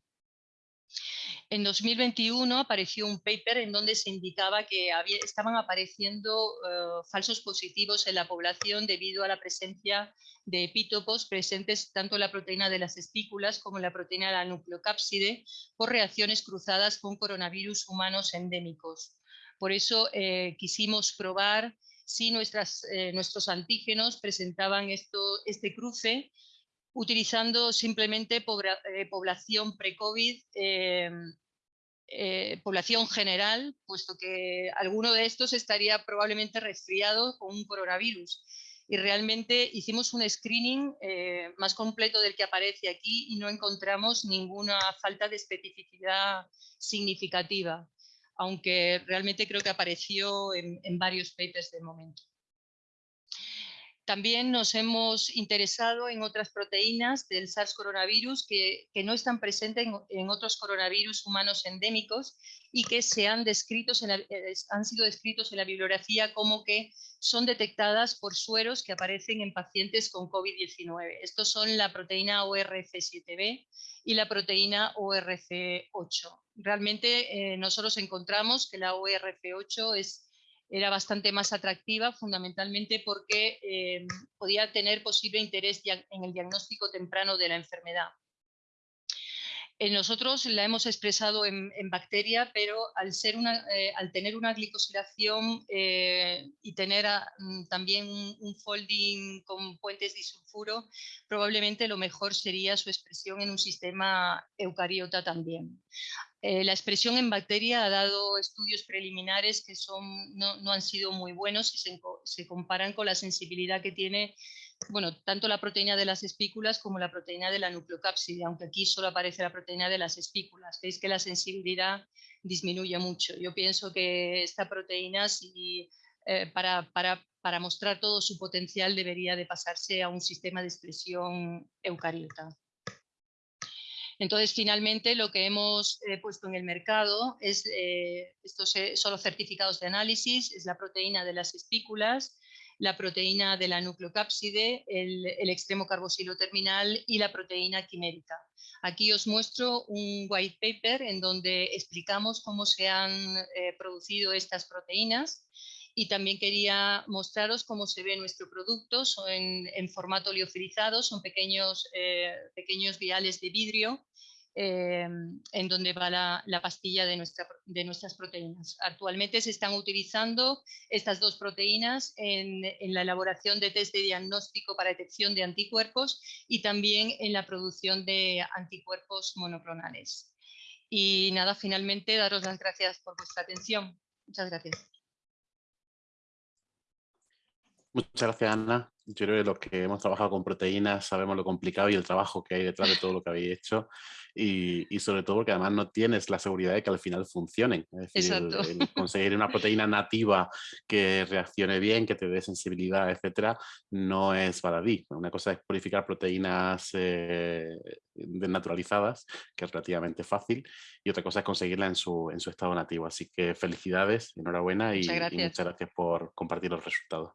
En 2021 apareció un paper en donde se indicaba que estaban apareciendo eh, falsos positivos en la población debido a la presencia de epítopos presentes tanto en la proteína de las espículas como en la proteína de la nucleocápside por reacciones cruzadas con coronavirus humanos endémicos. Por eso eh, quisimos probar si eh, nuestros antígenos presentaban este cruce utilizando simplemente eh, población pre-COVID, población general, puesto que alguno de estos estaría probablemente resfriado con un coronavirus. Y realmente hicimos un screening más completo del que aparece aquí y no encontramos ninguna falta de especificidad significativa aunque realmente creo que apareció en, varios papers de momento. También nos hemos interesado en otras proteínas del SARS coronavirus que, no están presentes en, otros coronavirus humanos endémicos y que se han, eh, han sido descritos en la bibliografía como que son detectadas por sueros que aparecen en pacientes con COVID-19. Estos son la proteína ORF7b y la proteína ORF8 realmente eh, nosotros encontramos que la ORF8 es, era bastante más atractiva fundamentalmente porque eh, podía tener posible interés en el diagnóstico temprano de la enfermedad. Nosotros la hemos expresado en, bacteria, pero eh, al tener una glicosilación y tener mm, también un, folding con puentes disulfuro, probablemente lo mejor sería su expresión en un sistema eucariota también. Eh, la expresión en bacteria ha dado estudios preliminares que no, han sido muy buenos si se, comparan con la sensibilidad que tiene bueno, tanto la proteína de las espículas como la proteína de la nucleocápside, aunque aquí solo aparece la proteína de las espículas. Veis que la sensibilidad disminuye mucho. Yo pienso que esta proteína, eh, para, mostrar todo su potencial, debería de pasarse a un sistema de expresión eucariota. Entonces, finalmente, lo que hemos eh, puesto en el mercado es, eh, estos son los certificados de análisis, es la proteína de las espículas, la proteína de la nucleocápside, el, el extremo carboxilo terminal y la proteína quimérica. Aquí os muestro un white paper en donde explicamos cómo se han eh, producido estas proteínas y también quería mostraros cómo se ve nuestro producto, son en, formato liofilizado, son pequeños, eh, pequeños viales de vidrio eh, en donde va la, pastilla de, nuestra, de, nuestras proteínas. Actualmente se están utilizando estas dos proteínas en, en, la elaboración de test de diagnóstico para detección de anticuerpos y también en la producción de anticuerpos monoclonales. Y nada, finalmente daros las gracias por vuestra atención. Muchas gracias. Muchas gracias, Ana. Yo creo que los que hemos trabajado con proteínas sabemos lo complicado y el trabajo que hay detrás de todo lo que habéis hecho y, sobre todo porque además no tienes la seguridad de que al final funcionen. Es decir, conseguir una proteína nativa que reaccione bien, que te dé sensibilidad, etcétera, no es baladí. Una cosa es purificar proteínas eh, desnaturalizadas, que es relativamente fácil, y otra cosa es conseguirla en su, en su estado nativo. Así que felicidades, enhorabuena y muchas gracias por compartir los resultados.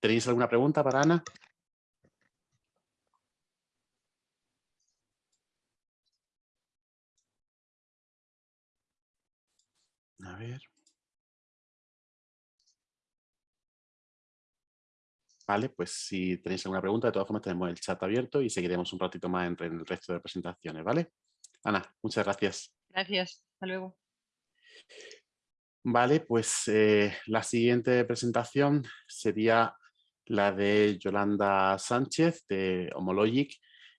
¿Tenéis alguna pregunta para Ana? A ver. Vale, pues si tenéis alguna pregunta, de todas formas tenemos el chat abierto y seguiremos un ratito más entre el resto de presentaciones, ¿vale? Ana, muchas gracias. Gracias, hasta luego. Vale, pues eh, la siguiente presentación sería la de Yolanda Sánchez de Homologic.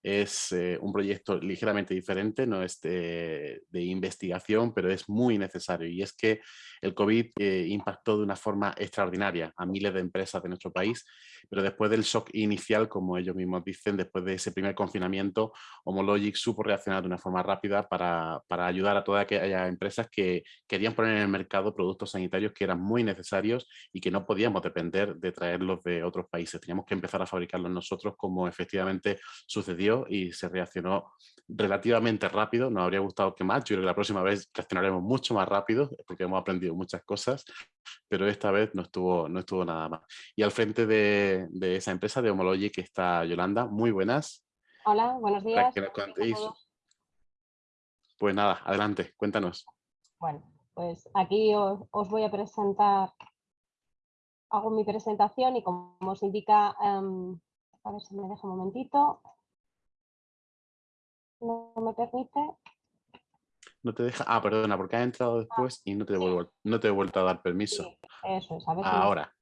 Es eh, un proyecto ligeramente diferente, no es de, investigación, pero es muy necesario. Y es que el COVID eh, impactó de una forma extraordinaria a miles de empresas de nuestro país pero después del shock inicial, como ellos mismos dicen, después de ese primer confinamiento, Homologic supo reaccionar de una forma rápida para, para ayudar a todas aquellas empresas que querían poner en el mercado productos sanitarios que eran muy necesarios y que no podíamos depender de traerlos de otros países. Teníamos que empezar a fabricarlos nosotros como efectivamente sucedió y se reaccionó relativamente rápido. Nos habría gustado que más. Yo creo que la próxima vez reaccionaremos mucho más rápido porque hemos aprendido muchas cosas, pero esta vez no estuvo, no estuvo nada más. Y al frente de, esa empresa de Homology que está Yolanda, muy buenas. Hola, buenos días. Pues nada, adelante, cuéntanos. Bueno, pues aquí os, voy a presentar, hago mi presentación y como os indica, em, a ver si me deja un momentito, no me permite. No te deja, ah, perdona, porque ha entrado después y no te, devuelvo, no te he vuelto a dar permiso. eso es, a ver Ahora,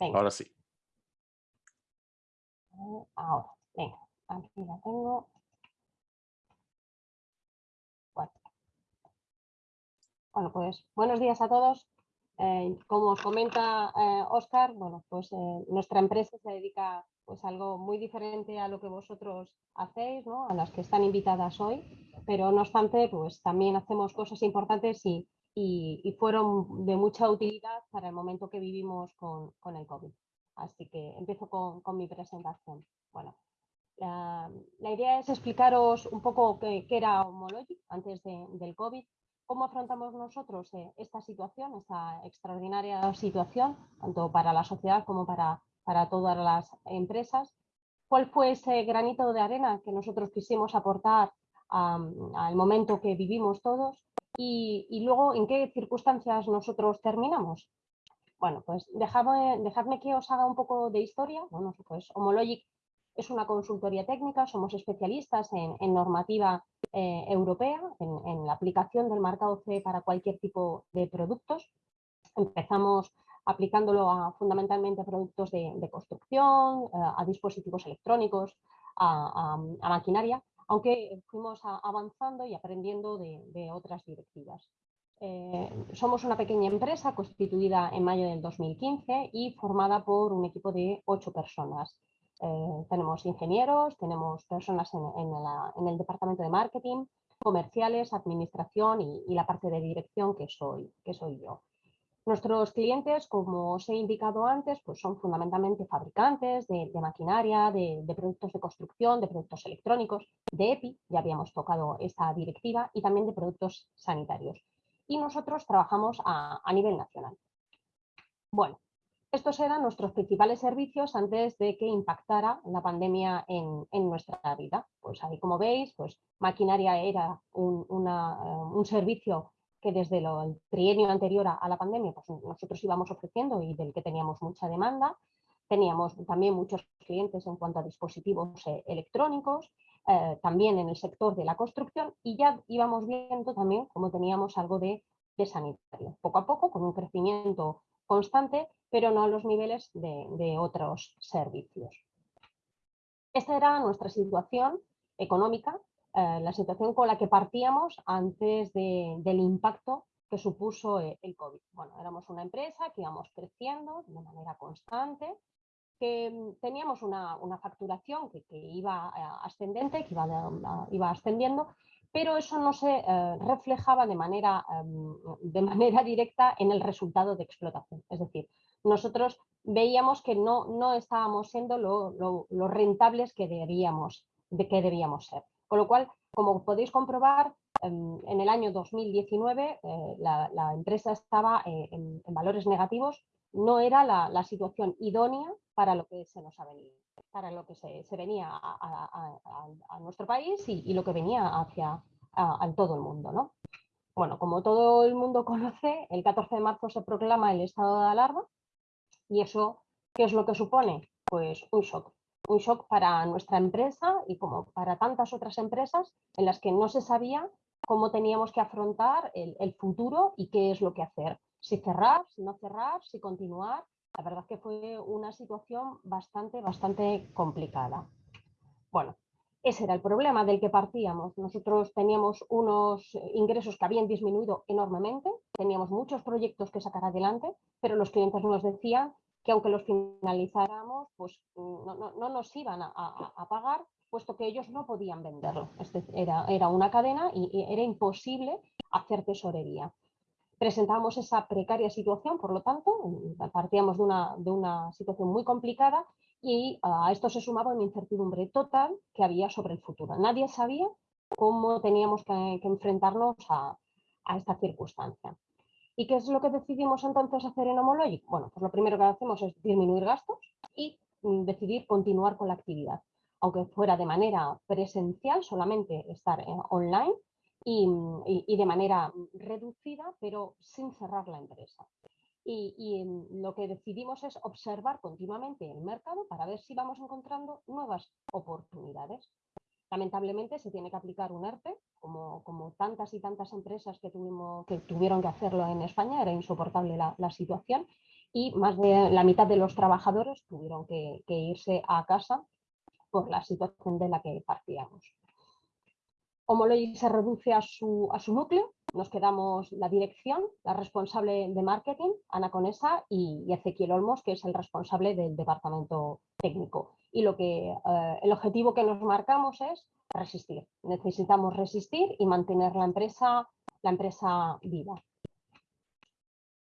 ahora sí. Ahora, venga, aquí la tengo. Bueno, pues buenos días a todos. Eh, como os comenta Oscar, eh, bueno, pues eh, nuestra empresa se dedica pues, algo muy diferente a lo que vosotros hacéis, ¿no? a las que están invitadas hoy, pero no obstante, pues también hacemos cosas importantes y, fueron de mucha utilidad para el momento que vivimos con, el COVID. Así que empiezo con, mi presentación. Bueno, la, idea es explicaros un poco qué, era Homologic antes del COVID ¿Cómo afrontamos nosotros eh, esta situación, esta extraordinaria situación, tanto para la sociedad como para, para todas las empresas? ¿Cuál fue ese granito de arena que nosotros quisimos aportar al momento que vivimos todos? Y, luego, ¿en qué circunstancias nosotros terminamos? Bueno, pues dejadme, dejadme que os haga un poco de historia. Bueno, pues Homologic es una consultoría técnica, somos especialistas en, normativa eh, europea, en, la aplicación del marcado C para cualquier tipo de productos. Empezamos aplicándolo fundamentalmente a productos de, construcción, eh, a dispositivos electrónicos, a, maquinaria, aunque fuimos avanzando y aprendiendo de, otras directivas. Eh, somos una pequeña empresa constituida en mayo del 2015 y formada por un equipo de ocho personas. Eh, tenemos ingenieros, tenemos personas en, el departamento de marketing, comerciales, administración y, la parte de dirección que soy yo. Nuestros clientes, como os he indicado antes, pues son fundamentalmente fabricantes de, maquinaria, de, productos de construcción, de productos electrónicos, de EPI, ya habíamos tocado esta directiva, y también de productos sanitarios. Y nosotros trabajamos a, nivel nacional. Bueno, estos eran nuestros principales servicios antes de que impactara la pandemia en, nuestra vida. Pues ahí como veis, pues maquinaria era un, eh, servicio que desde el trienio anterior a, la pandemia pues nosotros íbamos ofreciendo y del que teníamos mucha demanda. Teníamos también muchos clientes en cuanto a dispositivos eh, electrónicos, eh, también en el sector de la construcción y ya íbamos viendo también cómo teníamos algo de, de sanitario. Poco a poco, con un crecimiento constante, pero no a los niveles de, otros servicios. Esta era nuestra situación económica, eh, la situación con la que partíamos antes del impacto que supuso eh, el COVID. Bueno, éramos una empresa que íbamos creciendo de manera constante, que mm, teníamos una, facturación que, iba eh, ascendente, que iba, iba ascendiendo, pero eso no se reflejaba de manera, em, de manera directa en el resultado de explotación. Es decir, nosotros veíamos que no, no estábamos siendo lo, rentables que debíamos, de que debíamos ser. Con lo cual, como podéis comprobar, em, en, el año 2019 eh, la, empresa estaba eh, en, valores negativos, no era la, situación idónea para lo que se nos ha venido, para lo que se, venía a, nuestro país y, lo que venía hacia todo el mundo. ¿no? Bueno, como todo el mundo conoce, el 14 de marzo se proclama el estado de alarma ¿Y eso qué es lo que supone? Pues un shock. Un shock para nuestra empresa y como para tantas otras empresas en las que no se sabía cómo teníamos que afrontar el, futuro y qué es lo que hacer. Si cerrar, si no cerrar, si continuar. La verdad que fue una situación bastante, bastante complicada. Bueno, ese era el problema del que partíamos. Nosotros teníamos unos ingresos que habían disminuido enormemente, teníamos muchos proyectos que sacar adelante, pero los clientes nos decían que aunque los finalizáramos, pues no, nos iban a, pagar, puesto que ellos no podían venderlo. era, una cadena y, era imposible hacer tesorería. Presentamos esa precaria situación, por lo tanto, partíamos de una, de situación muy complicada y a esto se sumaba una incertidumbre total que había sobre el futuro. Nadie sabía cómo teníamos que, enfrentarnos a, esta circunstancia. ¿Y qué es lo que decidimos entonces hacer en Homologic? Bueno, pues lo primero que hacemos es disminuir gastos y mm, decidir continuar con la actividad. Aunque fuera de manera presencial, solamente estar eh, online mm, y, de manera reducida, pero sin cerrar la empresa. Y, mm, lo que decidimos es observar continuamente el mercado para ver si vamos encontrando nuevas oportunidades. Lamentablemente se tiene que aplicar un ERTE, como, tantas y tantas empresas que, tuvimos, que tuvieron que hacerlo en España, era insoportable la, situación y más de la mitad de los trabajadores tuvieron que, irse a casa por la situación de la que partíamos. Homology se reduce a su, a su núcleo, nos quedamos la dirección, la responsable de marketing, Ana Conesa, y, Ezequiel Olmos, que es el responsable del departamento técnico. Y lo que, eh, el objetivo que nos marcamos es resistir. Necesitamos resistir y mantener la empresa, la empresa viva.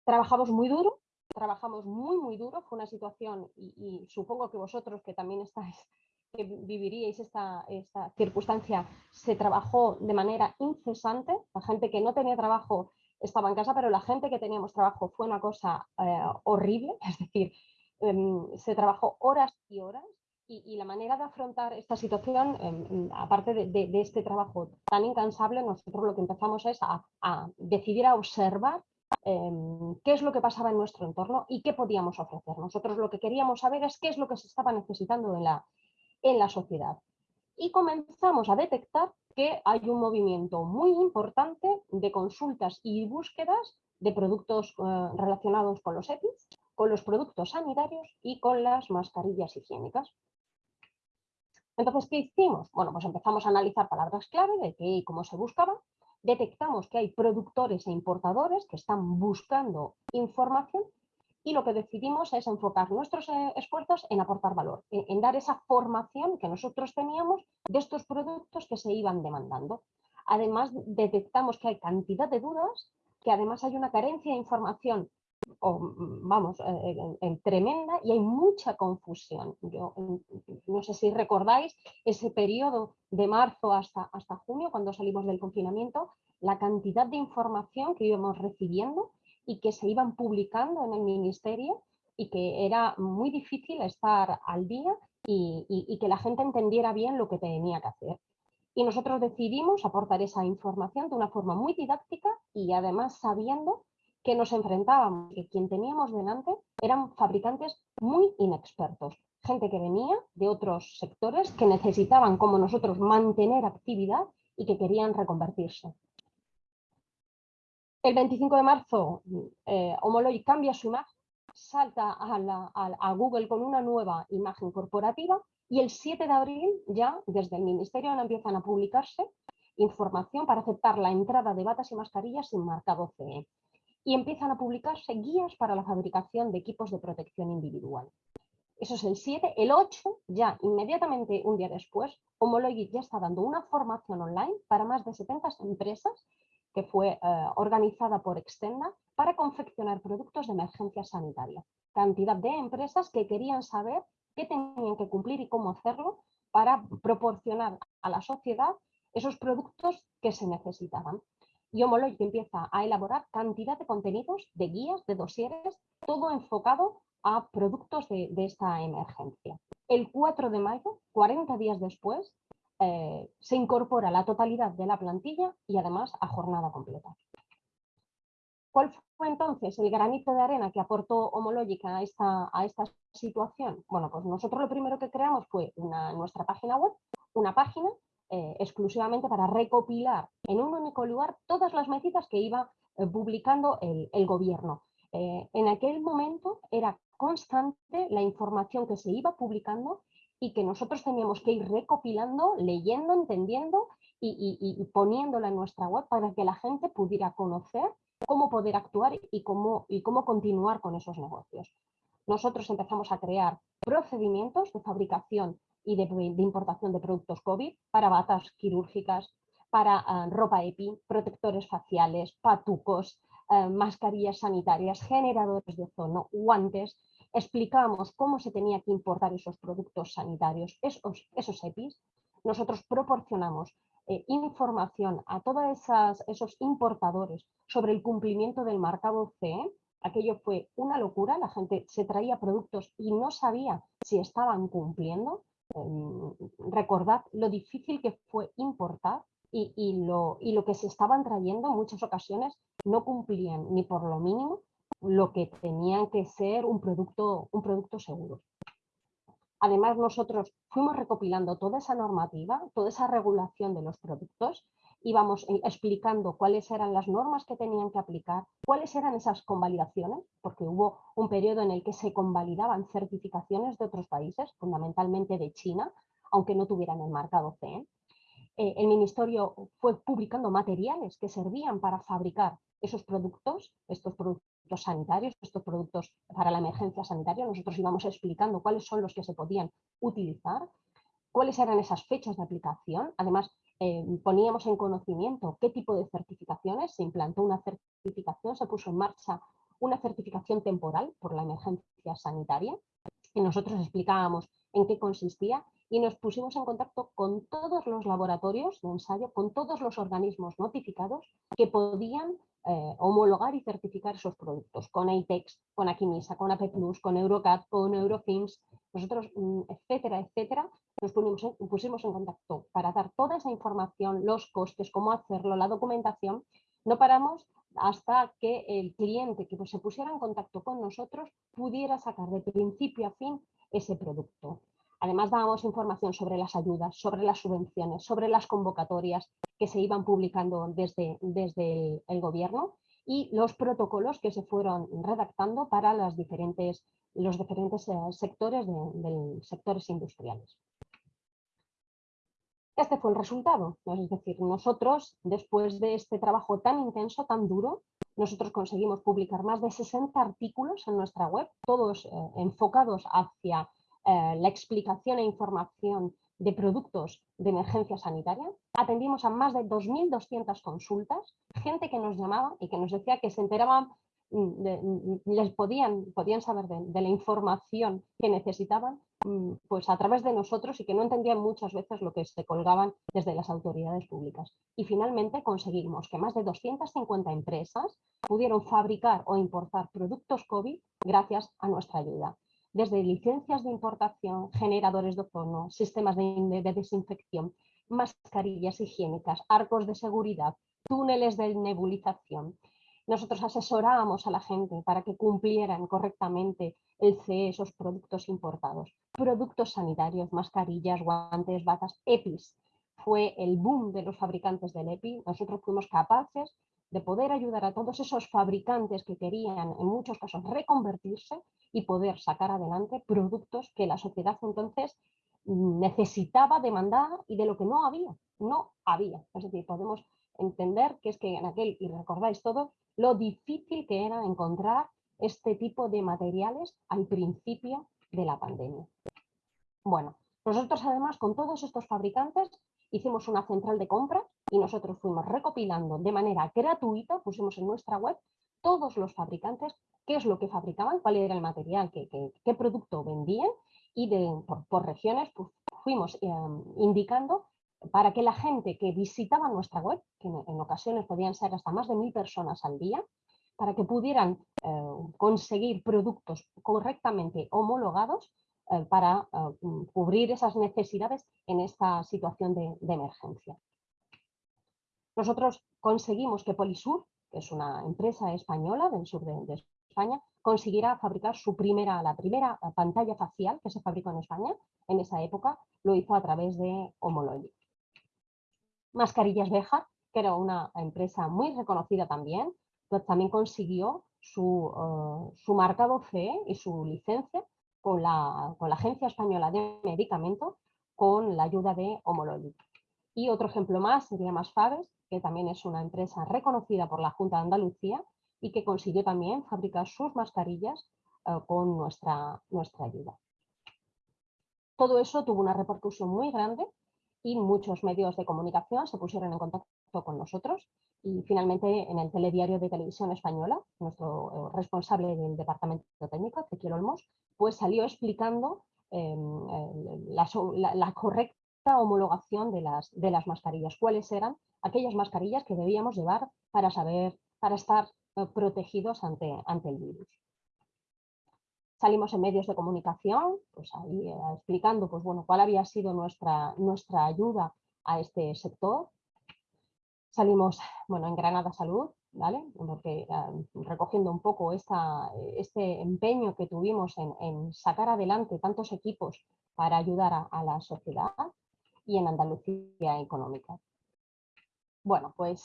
Trabajamos muy duro, trabajamos muy, muy duro. Fue una situación, y supongo que vosotros que también estáis que viviríais esta, esta circunstancia se trabajó de manera incesante. La gente que no tenía trabajo estaba en casa, pero la gente que teníamos trabajo fue una cosa eh, horrible, es decir, em, se trabajó horas y horas y, la manera de afrontar esta situación, em, em, aparte de, este trabajo tan incansable, nosotros lo que empezamos es a, a decidir a observar qué es lo que pasaba en nuestro entorno y qué podíamos ofrecer. Nosotros lo que queríamos saber es qué es lo que se estaba necesitando en la, en la sociedad. Y comenzamos a detectar que hay un movimiento muy importante de consultas y búsquedas de productos eh, relacionados con los EPIs, con los productos sanitarios y con las mascarillas higiénicas. Entonces, ¿qué hicimos? Bueno, pues empezamos a analizar palabras clave de qué y cómo se buscaba. Detectamos que hay productores e importadores que están buscando información y lo que decidimos es enfocar nuestros eh, esfuerzos en aportar valor, en, dar esa formación que nosotros teníamos de estos productos que se iban demandando. Además, detectamos que hay cantidad de dudas, que además hay una carencia de información vamos, eh, tremenda y hay mucha confusión. Yo no sé si recordáis ese periodo de marzo hasta, hasta junio, cuando salimos del confinamiento, la cantidad de información que íbamos recibiendo y que se iban publicando en el ministerio y que era muy difícil estar al día y, que la gente entendiera bien lo que tenía que hacer. Y nosotros decidimos aportar esa información de una forma muy didáctica y además sabiendo que nos enfrentábamos, que quien teníamos delante eran fabricantes muy inexpertos, gente que venía de otros sectores que necesitaban como nosotros mantener actividad y que querían reconvertirse. El 25 de marzo, eh, Homology cambia su imagen, salta a, Google con una nueva imagen corporativa y el 7 de abril ya desde el Ministerio empiezan a publicarse información para aceptar la entrada de batas y mascarillas sin marcado CE. Y empiezan a publicarse guías para la fabricación de equipos de protección individual. Eso es el 7. El 8, ya inmediatamente un día después, Homology ya está dando una formación online para más de 70 empresas que fue eh, organizada por Extenda para confeccionar productos de emergencia sanitaria. Cantidad de empresas que querían saber qué tenían que cumplir y cómo hacerlo para proporcionar a la sociedad esos productos que se necesitaban. Y Homology empieza a elaborar cantidad de contenidos, de guías, de dosieres, todo enfocado a productos de, de esta emergencia. El 4 de mayo, 40 días después, eh, se incorpora la totalidad de la plantilla y además a jornada completa. ¿Cuál fue entonces el granito de arena que aportó Homológica a esta, situación? Bueno, pues nosotros lo primero que creamos fue nuestra página web, una página eh, exclusivamente para recopilar en un único lugar todas las medidas que iba eh, publicando el gobierno. en aquel momento era constante la información que se iba publicando y que nosotros teníamos que ir recopilando, leyendo, entendiendo y, poniéndola en nuestra web para que la gente pudiera conocer cómo poder actuar y cómo, y cómo continuar con esos negocios. Nosotros empezamos a crear procedimientos de fabricación y de, importación de productos COVID para batas quirúrgicas, para ah, ropa EPI, protectores faciales, patucos, eh, mascarillas sanitarias, generadores de ozono, guantes, explicamos cómo se tenía que importar esos productos sanitarios, esos, esos EPIs. Nosotros proporcionamos eh, información a todos esos importadores sobre el cumplimiento del marcado CE. Aquello fue una locura, la gente se traía productos y no sabía si estaban cumpliendo. Em, recordad lo difícil que fue importar y, lo, y lo que se estaban trayendo en muchas ocasiones no cumplían ni por lo mínimo lo que tenían que ser un producto, un producto seguro. Además, nosotros fuimos recopilando toda esa normativa, toda esa regulación de los productos, íbamos eh, explicando cuáles eran las normas que tenían que aplicar, cuáles eran esas convalidaciones, porque hubo un periodo en el que se convalidaban certificaciones de otros países, fundamentalmente de China, aunque no tuvieran el marcado CE. Eh, el Ministerio fue publicando materiales que servían para fabricar esos productos, estos productos sanitarios, estos productos para la emergencia sanitaria. Nosotros íbamos explicando cuáles son los que se podían utilizar, cuáles eran esas fechas de aplicación. Además, eh, poníamos en conocimiento qué tipo de certificaciones. Se implantó una certificación, se puso en marcha una certificación temporal por la emergencia sanitaria y nosotros explicábamos en qué consistía y nos pusimos en contacto con todos los laboratorios de ensayo, con todos los organismos notificados que podían eh, homologar y certificar esos productos, con AITEX, con Aquimisa, con AP+, con Eurocat, con Eurofins, nosotros, mm, etcétera, etcétera, nos pusimos en contacto para dar toda esa información, los costes, cómo hacerlo, la documentación. No paramos hasta que el cliente que se pusiera en contacto con nosotros pudiera sacar de principio a fin ese producto. Además dábamos información sobre las ayudas, sobre las subvenciones, sobre las convocatorias que se iban publicando desde, desde el, gobierno y los protocolos que se fueron redactando para diferentes, los diferentes eh, sectores, de, sectores industriales. Este fue el resultado, es decir, nosotros, después de este trabajo tan intenso, tan duro, nosotros conseguimos publicar más de 60 artículos en nuestra web, todos eh, enfocados hacia eh, la explicación e información de productos de emergencia sanitaria. Atendimos a más de 2.200 consultas, gente que nos llamaba y que nos decía que se enteraban, mm, mm, les podían, podían saber de, la información que necesitaban mm, pues a través de nosotros y que no entendían muchas veces lo que se colgaban desde las autoridades públicas. Y finalmente conseguimos que más de 250 empresas pudieron fabricar o importar productos COVID gracias a nuestra ayuda desde licencias de importación, generadores de ozono, sistemas de, desinfección, mascarillas higiénicas, arcos de seguridad, túneles de nebulización. Nosotros asesorábamos a la gente para que cumplieran correctamente el CE, esos productos importados. Productos sanitarios, mascarillas, guantes, batas, EPIs. Fue el boom de los fabricantes del EPI. Nosotros fuimos capaces de poder ayudar a todos esos fabricantes que querían en muchos casos reconvertirse y poder sacar adelante productos que la sociedad entonces necesitaba demandar y de lo que no había, no había. Es decir, podemos entender que es que en aquel, y recordáis todo, lo difícil que era encontrar este tipo de materiales al principio de la pandemia. Bueno, nosotros además con todos estos fabricantes hicimos una central de compra y nosotros fuimos recopilando de manera gratuita, pusimos en nuestra web todos los fabricantes, qué es lo que fabricaban, cuál era el material, qué, qué, producto vendían y de, por, regiones pues, fuimos eh, indicando para que la gente que visitaba nuestra web, que en, ocasiones podían ser hasta más de mil personas al día, para que pudieran eh, conseguir productos correctamente homologados eh, para cubrir esas necesidades en esta situación de emergencia. Nosotros conseguimos que Polisur, que es una empresa española del sur de, España, consiguiera fabricar su primera, la primera pantalla facial que se fabricó en España en esa época, lo hizo a través de Homologic. Mascarillas Beja, que era una empresa muy reconocida también, pues también consiguió su, uh, su marcado CE y su licencia con la, con la Agencia Española de Medicamentos con la ayuda de Homologic. Y otro ejemplo más sería Más Faves, que también es una empresa reconocida por la Junta de Andalucía y que consiguió también fabricar sus mascarillas eh, con nuestra, nuestra ayuda. Todo eso tuvo una repercusión muy grande y muchos medios de comunicación se pusieron en contacto con nosotros y finalmente en el telediario de televisión española, nuestro eh, responsable del departamento técnico, Ezequiel Olmos, pues salió explicando em, la, correcta homologación de las, de las mascarillas, cuáles eran aquellas mascarillas que debíamos llevar para saber, para estar eh, protegidos ante, ante el virus. Salimos en medios de comunicación, pues ahí eh, explicando pues, bueno, cuál había sido nuestra, nuestra ayuda a este sector. Salimos bueno, en Granada Salud, ¿vale? Porque, eh, recogiendo un poco esta, este empeño que tuvimos en, sacar adelante tantos equipos para ayudar a la sociedad y en Andalucía Económica. Bueno, pues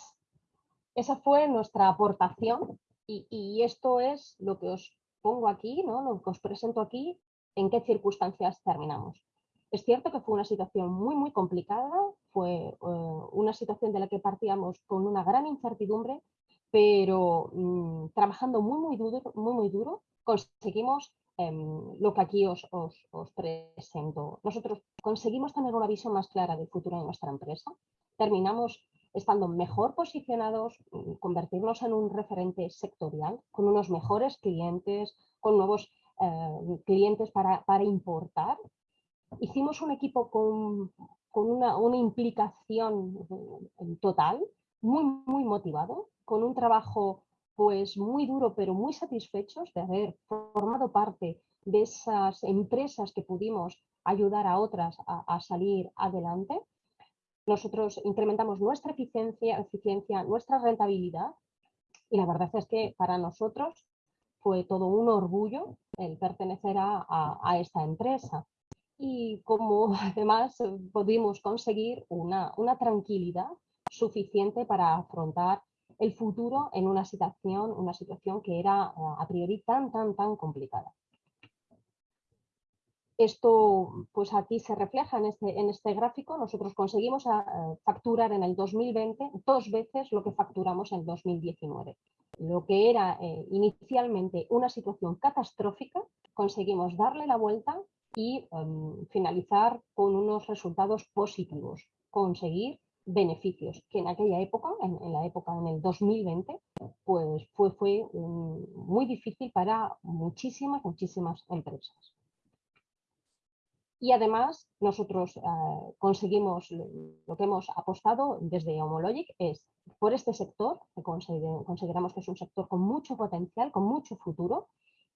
esa fue nuestra aportación y, esto es lo que os pongo aquí, ¿no? lo que os presento aquí, en qué circunstancias terminamos. Es cierto que fue una situación muy, muy complicada, fue eh, una situación de la que partíamos con una gran incertidumbre, pero mm, trabajando muy, muy duro, muy, muy duro conseguimos lo que aquí os, os, presento. Nosotros conseguimos tener una visión más clara del futuro de nuestra empresa, terminamos estando mejor posicionados, mm, convertirnos en un referente sectorial, con unos mejores clientes, con nuevos eh, clientes para, importar. Hicimos un equipo con, una, implicación mm, total, muy, muy motivado, con un trabajo pues muy duro pero muy satisfechos de haber formado parte de esas empresas que pudimos ayudar a otras a salir adelante. Nosotros incrementamos nuestra eficiencia, eficiencia, nuestra rentabilidad y la verdad es que para nosotros fue todo un orgullo el pertenecer a, esta empresa. Y como además pudimos conseguir una, una tranquilidad suficiente para afrontar el futuro en una situación, una situación que era a priori tan, tan, tan complicada. Esto, pues aquí se refleja en este, en este gráfico. Nosotros conseguimos ah, facturar en el 2020 dos veces lo que facturamos en 2019. Lo que era eh, inicialmente una situación catastrófica, conseguimos darle la vuelta y em, finalizar con unos resultados positivos, conseguir beneficios, que en aquella época, en, la época en el 2020, pues fue, fue muy difícil para muchísimas, muchísimas empresas. Y además nosotros eh, conseguimos lo que hemos apostado desde Homologic es por este sector, que consideramos que es un sector con mucho potencial, con mucho futuro,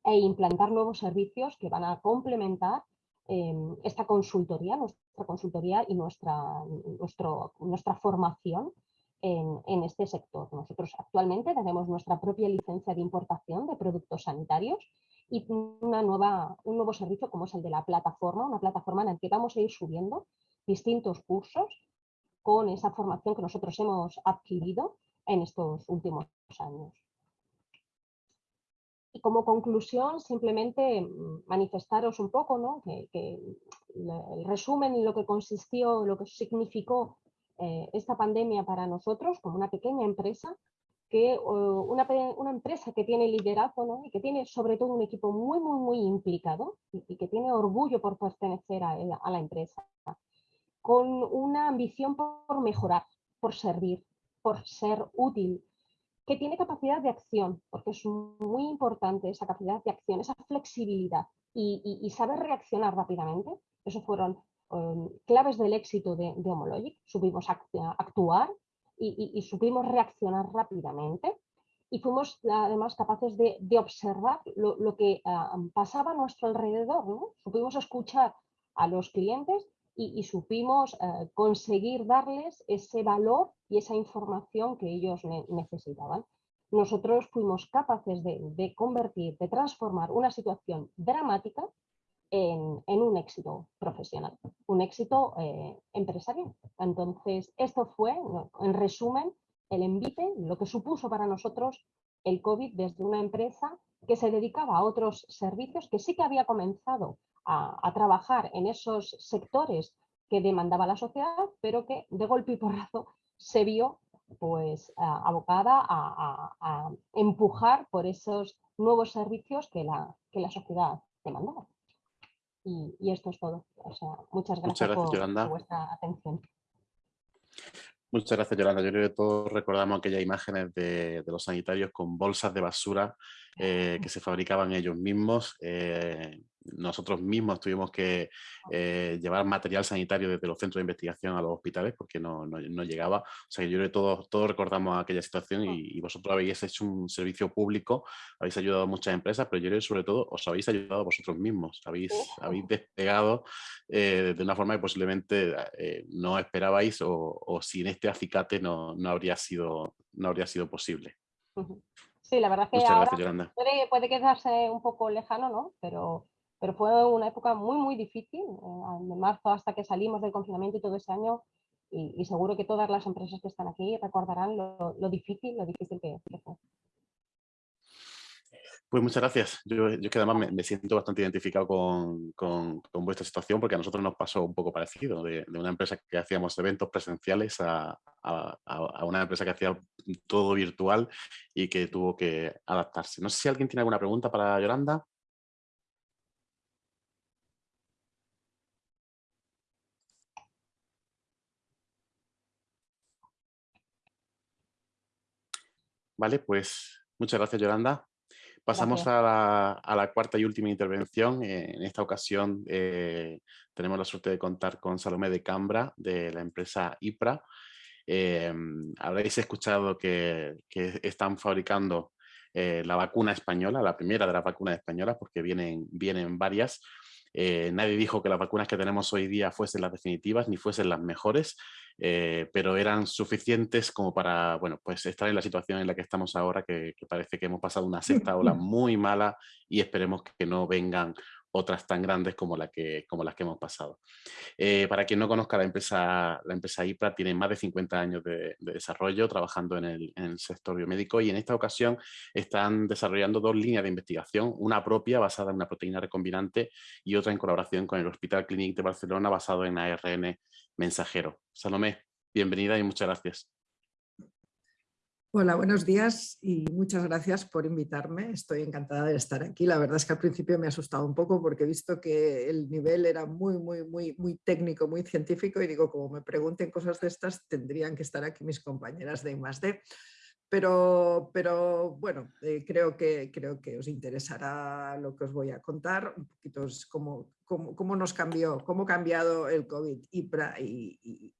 e implantar nuevos servicios que van a complementar em, esta consultoría, nuestra consultoría y nuestra, nuestro, nuestra formación en, en, este sector. Nosotros actualmente tenemos nuestra propia licencia de importación de productos sanitarios y una nueva, un nuevo servicio como es el de la plataforma, una plataforma en la que vamos a ir subiendo distintos cursos con esa formación que nosotros hemos adquirido en estos últimos años. Y como conclusión, simplemente mm, manifestaros un poco ¿no? que, el resumen y lo que consistió, lo que significó eh, esta pandemia para nosotros como una pequeña empresa que una, una, empresa que tiene liderazgo y que tiene sobre todo un equipo muy, muy, muy implicado y, que tiene orgullo por pertenecer a, la empresa, con una ambición por mejorar, por servir, por ser útil, que tiene capacidad de acción, porque es muy importante esa capacidad de acción, esa flexibilidad y, y, saber reaccionar rápidamente. Esos fueron um, claves del éxito de, de Homologic. Supimos actuar, y, supimos reaccionar rápidamente y fuimos además capaces de, observar lo, que ah, pasaba a nuestro alrededor, supimos escuchar a los clientes y, supimos eh, conseguir darles ese valor y esa información que ellos necesitaban. Nosotros fuimos capaces de convertir, de transformar una situación dramática en, un éxito profesional, un éxito eh, empresarial. Entonces, esto fue, en resumen, el envite, lo que supuso para nosotros el COVID desde una empresa que se dedicaba a otros servicios, que sí que había comenzado a, trabajar en esos sectores que demandaba la sociedad, pero que de golpe y porrazo se vio pues abocada a, empujar por esos nuevos servicios que la, que la sociedad demandaba. Y, esto es todo. muchas gracias, por, vuestra atención. Muchas gracias, Yolanda. Yo creo que todos recordamos aquellas imágenes de, los sanitarios con bolsas de basura eh, que se fabricaban ellos mismos. Eh, nosotros mismos tuvimos que eh, llevar material sanitario desde los centros de investigación a los hospitales porque no, llegaba. O sea, yo creo que todos, todos recordamos aquella situación y, vosotros habéis hecho un servicio público, habéis ayudado a muchas empresas, pero yo creo que sobre todo os habéis ayudado a vosotros mismos, habéis, habéis despegado eh, de una forma que posiblemente eh, no esperabais o, sin este acicate no, habría sido, no habría sido posible. Sí, la verdad es que ahora puede, puede, quedarse un poco lejano, ¿no? Pero pero fue una época muy, muy difícil, eh, de marzo hasta que salimos del confinamiento y todo ese año, y, seguro que todas las empresas que están aquí recordarán lo, difícil, lo difícil que, fue. Pues muchas gracias. Yo, yo que además me, siento bastante identificado con, con, vuestra situación porque a nosotros nos pasó un poco parecido, de, una empresa que hacíamos eventos presenciales a, a, a, una empresa que hacía todo virtual y que tuvo que adaptarse. No sé si alguien tiene alguna pregunta para Yolanda. Vale, pues muchas gracias Yolanda. Pasamos a la, cuarta y última intervención. Eh, en esta ocasión eh, tenemos la suerte de contar con Salomé de Cambra de la empresa IPRA. Eh, habréis escuchado que, están fabricando la vacuna española, la primera de las vacunas españolas, porque vienen, vienen varias. nadie dijo que las vacunas que tenemos hoy día fuesen las definitivas ni fuesen las mejores. Eh, pero eran suficientes como para bueno, pues estar en la situación en la que estamos ahora, que, parece que hemos pasado una sexta ola muy mala y esperemos que no vengan otras tan grandes como, la que, como las que hemos pasado. Eh, para quien no conozca la empresa, la empresa IPRA tiene más de 50 años de, desarrollo trabajando en el, sector biomédico y en esta ocasión están desarrollando dos líneas de investigación, una propia basada en una proteína recombinante y otra en colaboración con el Hospital Clínic de Barcelona basado en ARN mensajero. Salomé, bienvenida y muchas gracias. Hola, buenos días y muchas gracias por invitarme. Estoy encantada de estar aquí. La verdad es que al principio me ha asustado un poco porque he visto que el nivel era muy, muy, muy, muy técnico, muy científico y digo, como me pregunten cosas de estas, tendrían que estar aquí mis compañeras de I+.D. Pero, pero bueno, eh, creo, que, creo que os interesará lo que os voy a contar, un poquito cómo, cómo, nos cambió, cómo ha cambiado el COVID y,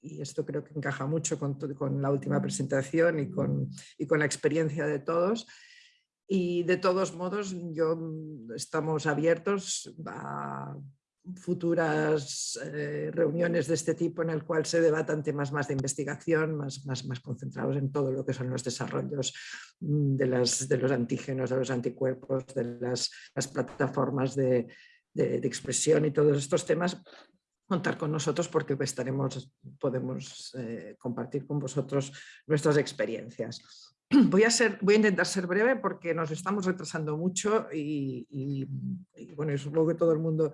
y, esto creo que encaja mucho con, con la última presentación y con, y con la experiencia de todos. Y de todos modos, yo, estamos abiertos a futuras eh, reuniones de este tipo en el cual se debatan temas más de investigación, más, más, más concentrados en todo lo que son los desarrollos mm, de, las, de los antígenos, de los anticuerpos, de las, las plataformas de, de, expresión y todos estos temas, contar con nosotros porque estaremos, podemos eh, compartir con vosotros nuestras experiencias. Voy a, ser, voy a intentar ser breve porque nos estamos retrasando mucho y, y, y bueno, supongo que todo el mundo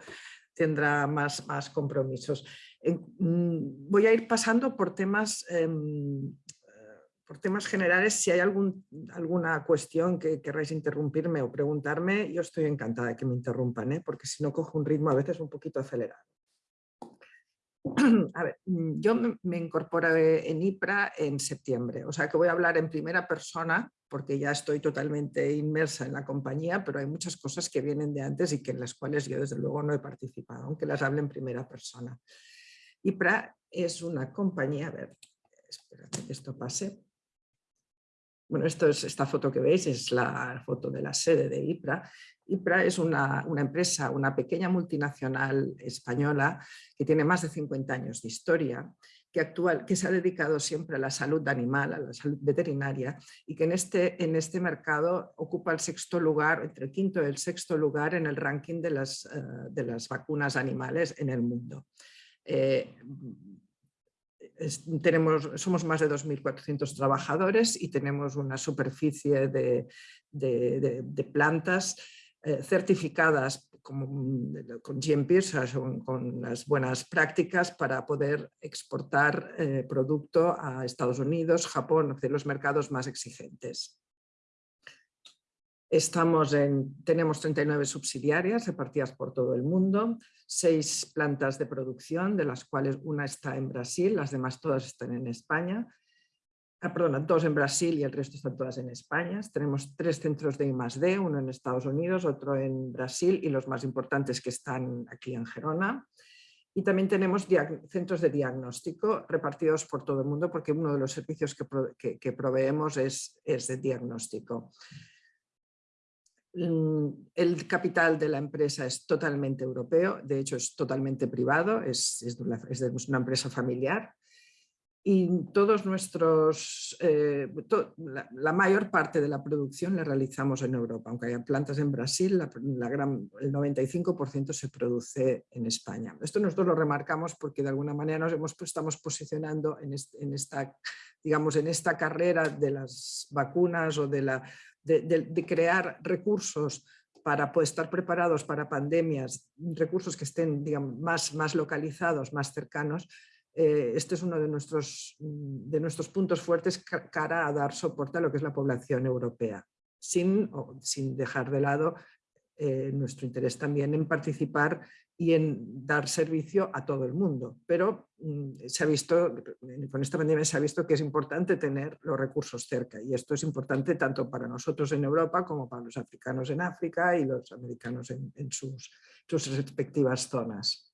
tendrá más, más compromisos. Mm, voy a ir pasando por temas, em, por temas generales. Si hay alguna cuestión que querráis interrumpirme o preguntarme, yo estoy encantada de que me interrumpan, ¿eh? porque si no cojo un ritmo a veces un poquito acelerado. A ver, mm, yo me incorporé en IPRA en septiembre, o sea que voy a hablar en primera persona porque ya estoy totalmente inmersa en la compañía, pero hay muchas cosas que vienen de antes y que en las cuales yo desde luego no he participado, aunque las hable en primera persona. IPRA es una compañía, a ver, espérate que esto pase. Bueno, esto es, esta foto que veis es la foto de la sede de IPRA IPRA es una, empresa, una pequeña multinacional española que tiene más de 50 años de historia, que, actual, que se ha dedicado siempre a la salud animal, a la salud veterinaria y que en este, en este mercado ocupa el sexto lugar, entre el quinto y el sexto lugar en el ranking de las, eh, de las vacunas animales en el mundo. Eh, tenemos, somos más de 2.400 trabajadores y tenemos una superficie de, de plantas eh, certificadas como, mm, con GMP, con las buenas prácticas para poder exportar eh, producto a Estados Unidos, Japón, de los mercados más exigentes. Estamos en, tenemos 39 subsidiarias repartidas por todo el mundo, seis plantas de producción, de las cuales una está en Brasil, las demás todas están en España, ah, perdón, dos en Brasil y el resto están todas en España. Tenemos tres centros de I+.D., uno en Estados Unidos, otro en Brasil y los más importantes que están aquí en Gerona. Y también tenemos centros de diagnóstico repartidos por todo el mundo porque uno de los servicios que, proveemos es, es de diagnóstico. Mm, el capital de la empresa es totalmente europeo, de hecho es totalmente privado, es, es, de una empresa familiar y todos nuestros, eh, la, mayor parte de la producción la realizamos en Europa, aunque haya plantas en Brasil, la, gran, el 95% se produce en España. Esto nosotros lo remarcamos porque de alguna manera nos hemos, estamos posicionando en, en, esta, digamos, en esta carrera de las vacunas o de, la, de, crear recursos para poder estar preparados para pandemias, recursos que estén digamos, más, más localizados, más cercanos, eh, este es uno de nuestros, mm, de nuestros puntos fuertes cara a dar soporte a lo que es la población europea, sin, sin dejar de lado eh, nuestro interés también en participar y en dar servicio a todo el mundo. Pero mm, se ha visto, con esta pandemia se ha visto que es importante tener los recursos cerca y esto es importante tanto para nosotros en Europa como para los africanos en África y los americanos en, sus, respectivas zonas.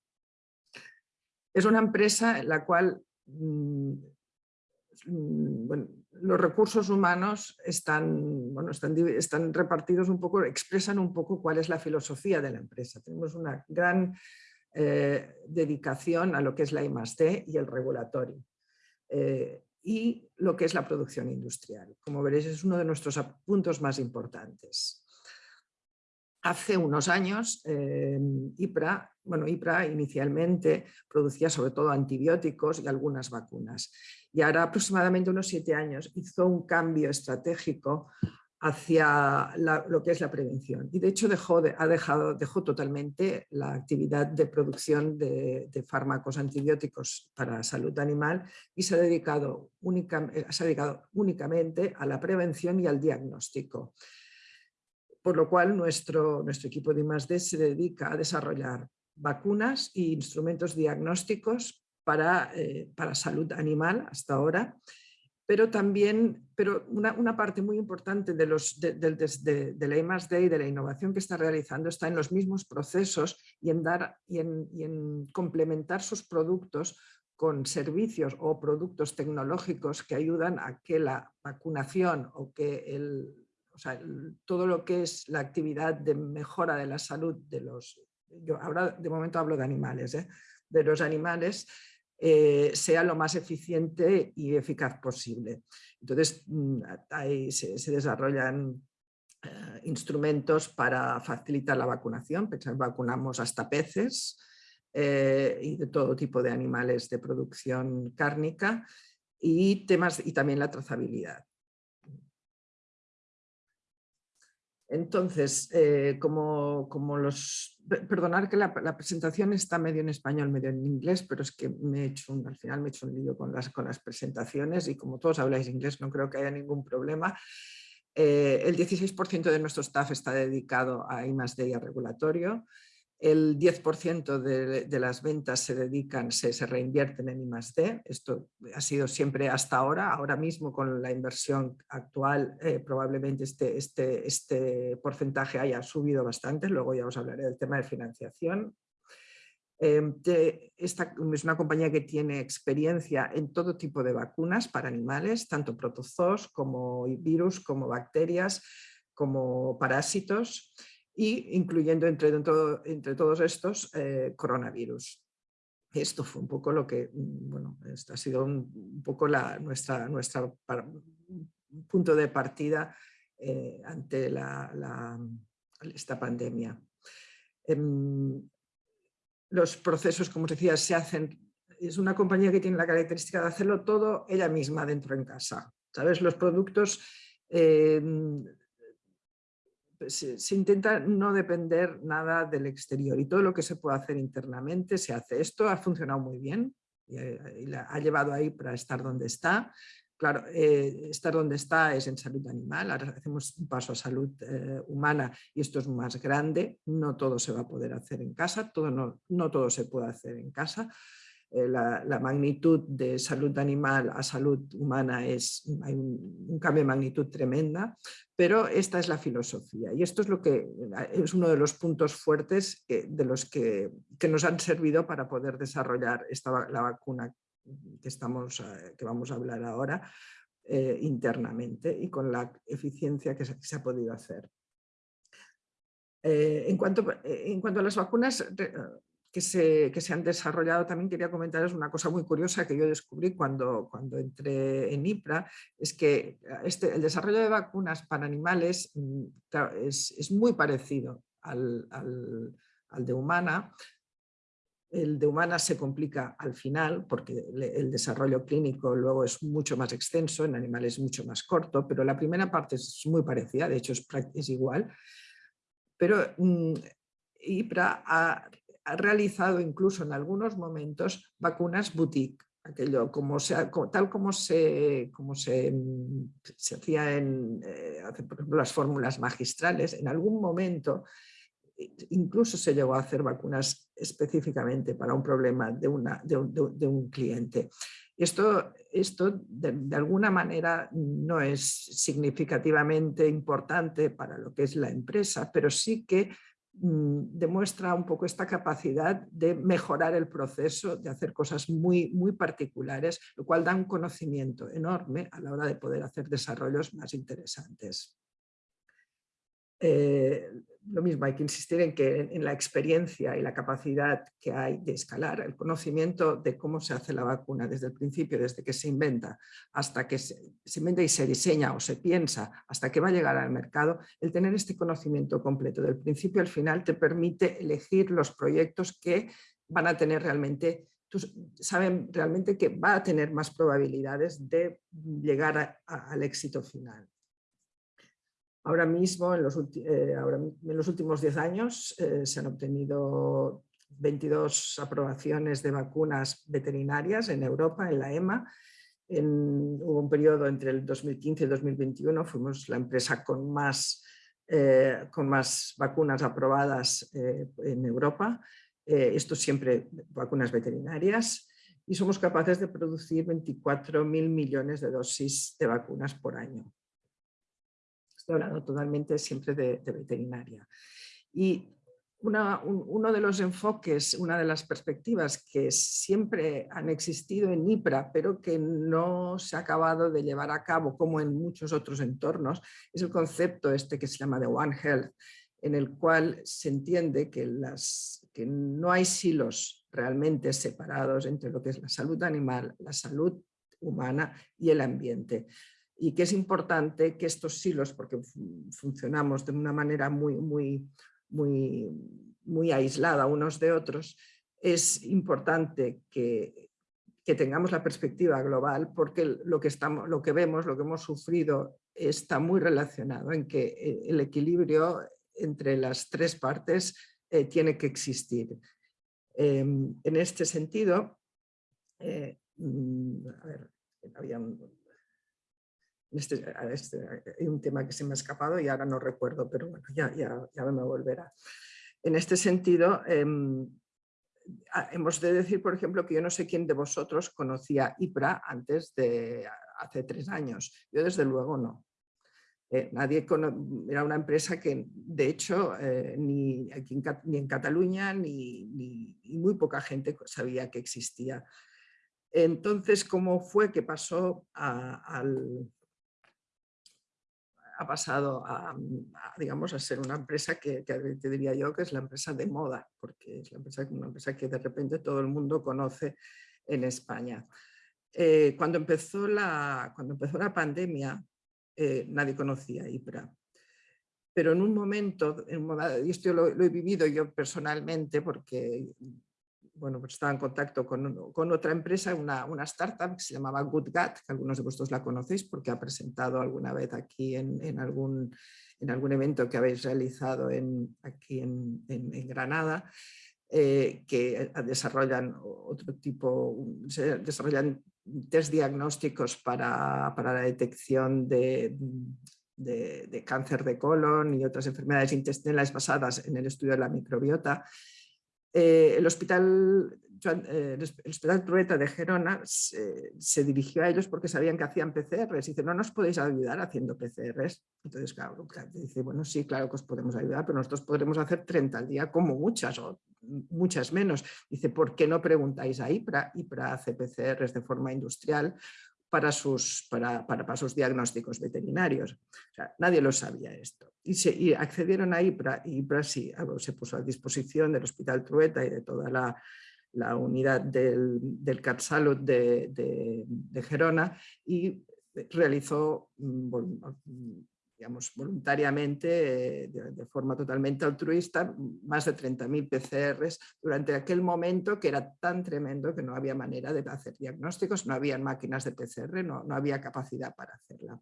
Es una empresa en la cual mm, mm, los recursos humanos están, bueno, están, están, repartidos un poco, expresan un poco cuál es la filosofía de la empresa. Tenemos una gran eh, dedicación a lo que es la I+.D. y el regulatorio. Eh, y lo que es la producción industrial. Como veréis, es uno de nuestros puntos más importantes. Hace unos años, eh, bueno, IPRA inicialmente producía sobre todo antibióticos y algunas vacunas. Y ahora aproximadamente unos siete años hizo un cambio estratégico hacia lo que es la prevención. Y de hecho dejó, ha dejado, totalmente la actividad de producción de, fármacos antibióticos para salud animal y se ha, dedicado se ha dedicado únicamente a la prevención y al diagnóstico por lo cual nuestro, nuestro equipo de I+.D. se dedica a desarrollar vacunas e instrumentos diagnósticos para, eh, para salud animal hasta ahora, pero también pero una, parte muy importante de, los, de, la I+.D. y de la innovación que está realizando está en los mismos procesos y en, dar, y en complementar sus productos con servicios o productos tecnológicos que ayudan a que la vacunación o que el, o sea, todo lo que es la actividad de mejora de la salud de los, yo ahora de momento hablo de animales, ¿eh? de los animales, eh, sea lo más eficiente y eficaz posible. Entonces, mm, ahí se, desarrollan eh, instrumentos para facilitar la vacunación, vacunamos hasta peces y de todo tipo de animales de producción cárnica y, temas, y también la trazabilidad. Entonces, eh, como, los... Perdonar que la, presentación está medio en español, medio en inglés, pero es que me he hecho al final me he hecho un lío con las, con las presentaciones y como todos habláis inglés no creo que haya ningún problema. Eh, el 16% de nuestro staff está dedicado a I+.D. y a regulatorio el 10% de, las ventas se dedican, se, reinvierten en I+.D. Esto ha sido siempre hasta ahora. Ahora mismo con la inversión actual eh, probablemente este, este, este porcentaje haya subido bastante. Luego ya os hablaré del tema de financiación. Em, esta es una compañía que tiene experiencia en todo tipo de vacunas para animales, tanto protozoos como virus, como bacterias, como parásitos y incluyendo entre, entre todos estos eh, coronavirus. Esto fue un poco lo que, mm, bueno, esto ha sido un, poco la, nuestra, nuestra punto de partida eh, ante esta pandemia. Em, los procesos, como os decía, se hacen, es una compañía que tiene la característica de hacerlo todo ella misma dentro en casa. ¿Sabes? Los productos em, se, intenta no depender nada del exterior y todo lo que se puede hacer internamente se hace. Esto ha funcionado muy bien y, eh, ha llevado ahí para estar donde está. Claro, eh, estar donde está es en salud animal, ahora hacemos un paso a salud eh, humana y esto es más grande, no todo se va a poder hacer en casa, todo no, no todo se puede hacer en casa. Eh, la, magnitud de salud animal a salud humana es, hay un, cambio de magnitud tremenda, pero esta es la filosofía y esto es, lo que, es uno de los puntos fuertes de los que, nos han servido para poder desarrollar esta, la vacuna que, estamos, eh, que vamos a hablar ahora eh, internamente y con la eficiencia que se, ha podido hacer. en, cuanto, en cuanto a las vacunas, que se, se, han desarrollado, también quería comentaros una cosa muy curiosa que yo descubrí cuando, cuando entré en IPRA, es que este, el desarrollo de vacunas para animales mm, es, es muy parecido al, al, al, de humana. El de humana se complica al final porque el desarrollo clínico luego es mucho más extenso, en animales es mucho más corto, pero la primera parte es muy parecida, de hecho es, es igual. Pero mm, IPRA ha ha realizado incluso en algunos momentos vacunas boutique, aquello como tal como se, mm, hacía en eh, por ejemplo, las fórmulas magistrales, en algún momento incluso se llegó a hacer vacunas específicamente para un problema de, un, cliente. Esto, esto de, alguna manera no es significativamente importante para lo que es la empresa, pero sí que demuestra un poco esta capacidad de mejorar el proceso, de hacer cosas muy, muy particulares, lo cual da un conocimiento enorme a la hora de poder hacer desarrollos más interesantes. Eh, lo mismo, hay que insistir en que en, la experiencia y la capacidad que hay de escalar, el conocimiento de cómo se hace la vacuna desde el principio, desde que se inventa hasta que se, inventa y se diseña o se piensa hasta que va a llegar al mercado, el tener este conocimiento completo del principio al final te permite elegir los proyectos que van a tener realmente saben realmente que va a tener más probabilidades de llegar al éxito final. Ahora mismo, en los, eh, últimos 10 años, eh, se han obtenido 22 aprobaciones de vacunas veterinarias en Europa, en la EMA. hubo un periodo entre el 2015 y el 2021, fuimos la empresa con más, eh, con más vacunas aprobadas en Europa. esto siempre vacunas veterinarias y somos capaces de producir 24.000 millones de dosis de vacunas por año. Estoy hablando totalmente siempre de, veterinaria. Y uno de los enfoques, una de las perspectivas que siempre han existido en IPRA, pero que no se ha acabado de llevar a cabo como en muchos otros entornos, es el concepto este que se llama de One Health, en el cual se entiende que, las, que no hay silos realmente separados entre lo que es la salud animal, la salud humana y el ambiente y que es importante que estos silos, porque funcionamos de una manera muy, muy, muy, muy aislada unos de otros, es importante que, que tengamos la perspectiva global porque lo que, estamos, lo que vemos, lo que hemos sufrido está muy relacionado en que eh, el equilibrio entre las tres partes eh, tiene que existir. Em, en este sentido, eh, mm, a ver, había este, este, hay un tema que se me ha escapado y ahora no recuerdo, pero bueno, ya, ya, ya me volverá. En este sentido, em, hemos de decir, por ejemplo, que yo no sé quién de vosotros conocía IPRA antes de hace tres años. Yo desde luego no. Eh, nadie era una empresa que de hecho eh, ni, aquí en, ni en Cataluña ni, ni, muy poca gente sabía que existía. Entonces, ¿cómo fue que pasó al, ha pasado a, digamos, a ser una empresa que, te diría yo que es la empresa de moda, porque es la empresa, una empresa que de repente todo el mundo conoce en España. Eh, cuando, empezó la, cuando empezó la pandemia, eh, nadie conocía IPRA. Pero en un momento, y esto lo, he vivido yo personalmente porque bueno, pues estaba en contacto con, otra empresa, una, startup que se llamaba GoodGat, que algunos de vosotros la conocéis porque ha presentado alguna vez aquí en, algún, en algún evento que habéis realizado en, aquí en, Granada, eh, que desarrollan otro tipo, desarrollan test diagnósticos para, la detección de, de, cáncer de colon y otras enfermedades intestinales basadas en el estudio de la microbiota eh, el hospital eh, el Hospital Trueta de Gerona se, dirigió a ellos porque sabían que hacían PCRs. Y dice, no nos podéis ayudar haciendo PCRs. Entonces, claro, dice, bueno, sí, claro que os podemos ayudar, pero nosotros podremos hacer 30 al día como muchas o muchas menos. Dice, ¿por qué no preguntáis a IPRA? IPRA hace PCRs de forma industrial para sus, para, para, sus diagnósticos veterinarios. nadie lo sabía esto. Y, se, accedieron a IPRA y IPRA sí, se puso a disposición del Hospital Trueta y de toda la, la unidad del, del CatSalud de, de, de, Gerona y realizó mm, digamos, voluntariamente, eh, de, forma totalmente altruista, más de 30.000 PCRs durante aquel momento que era tan tremendo que no había manera de hacer diagnósticos, no había máquinas de PCR, no, no había capacidad para hacerla.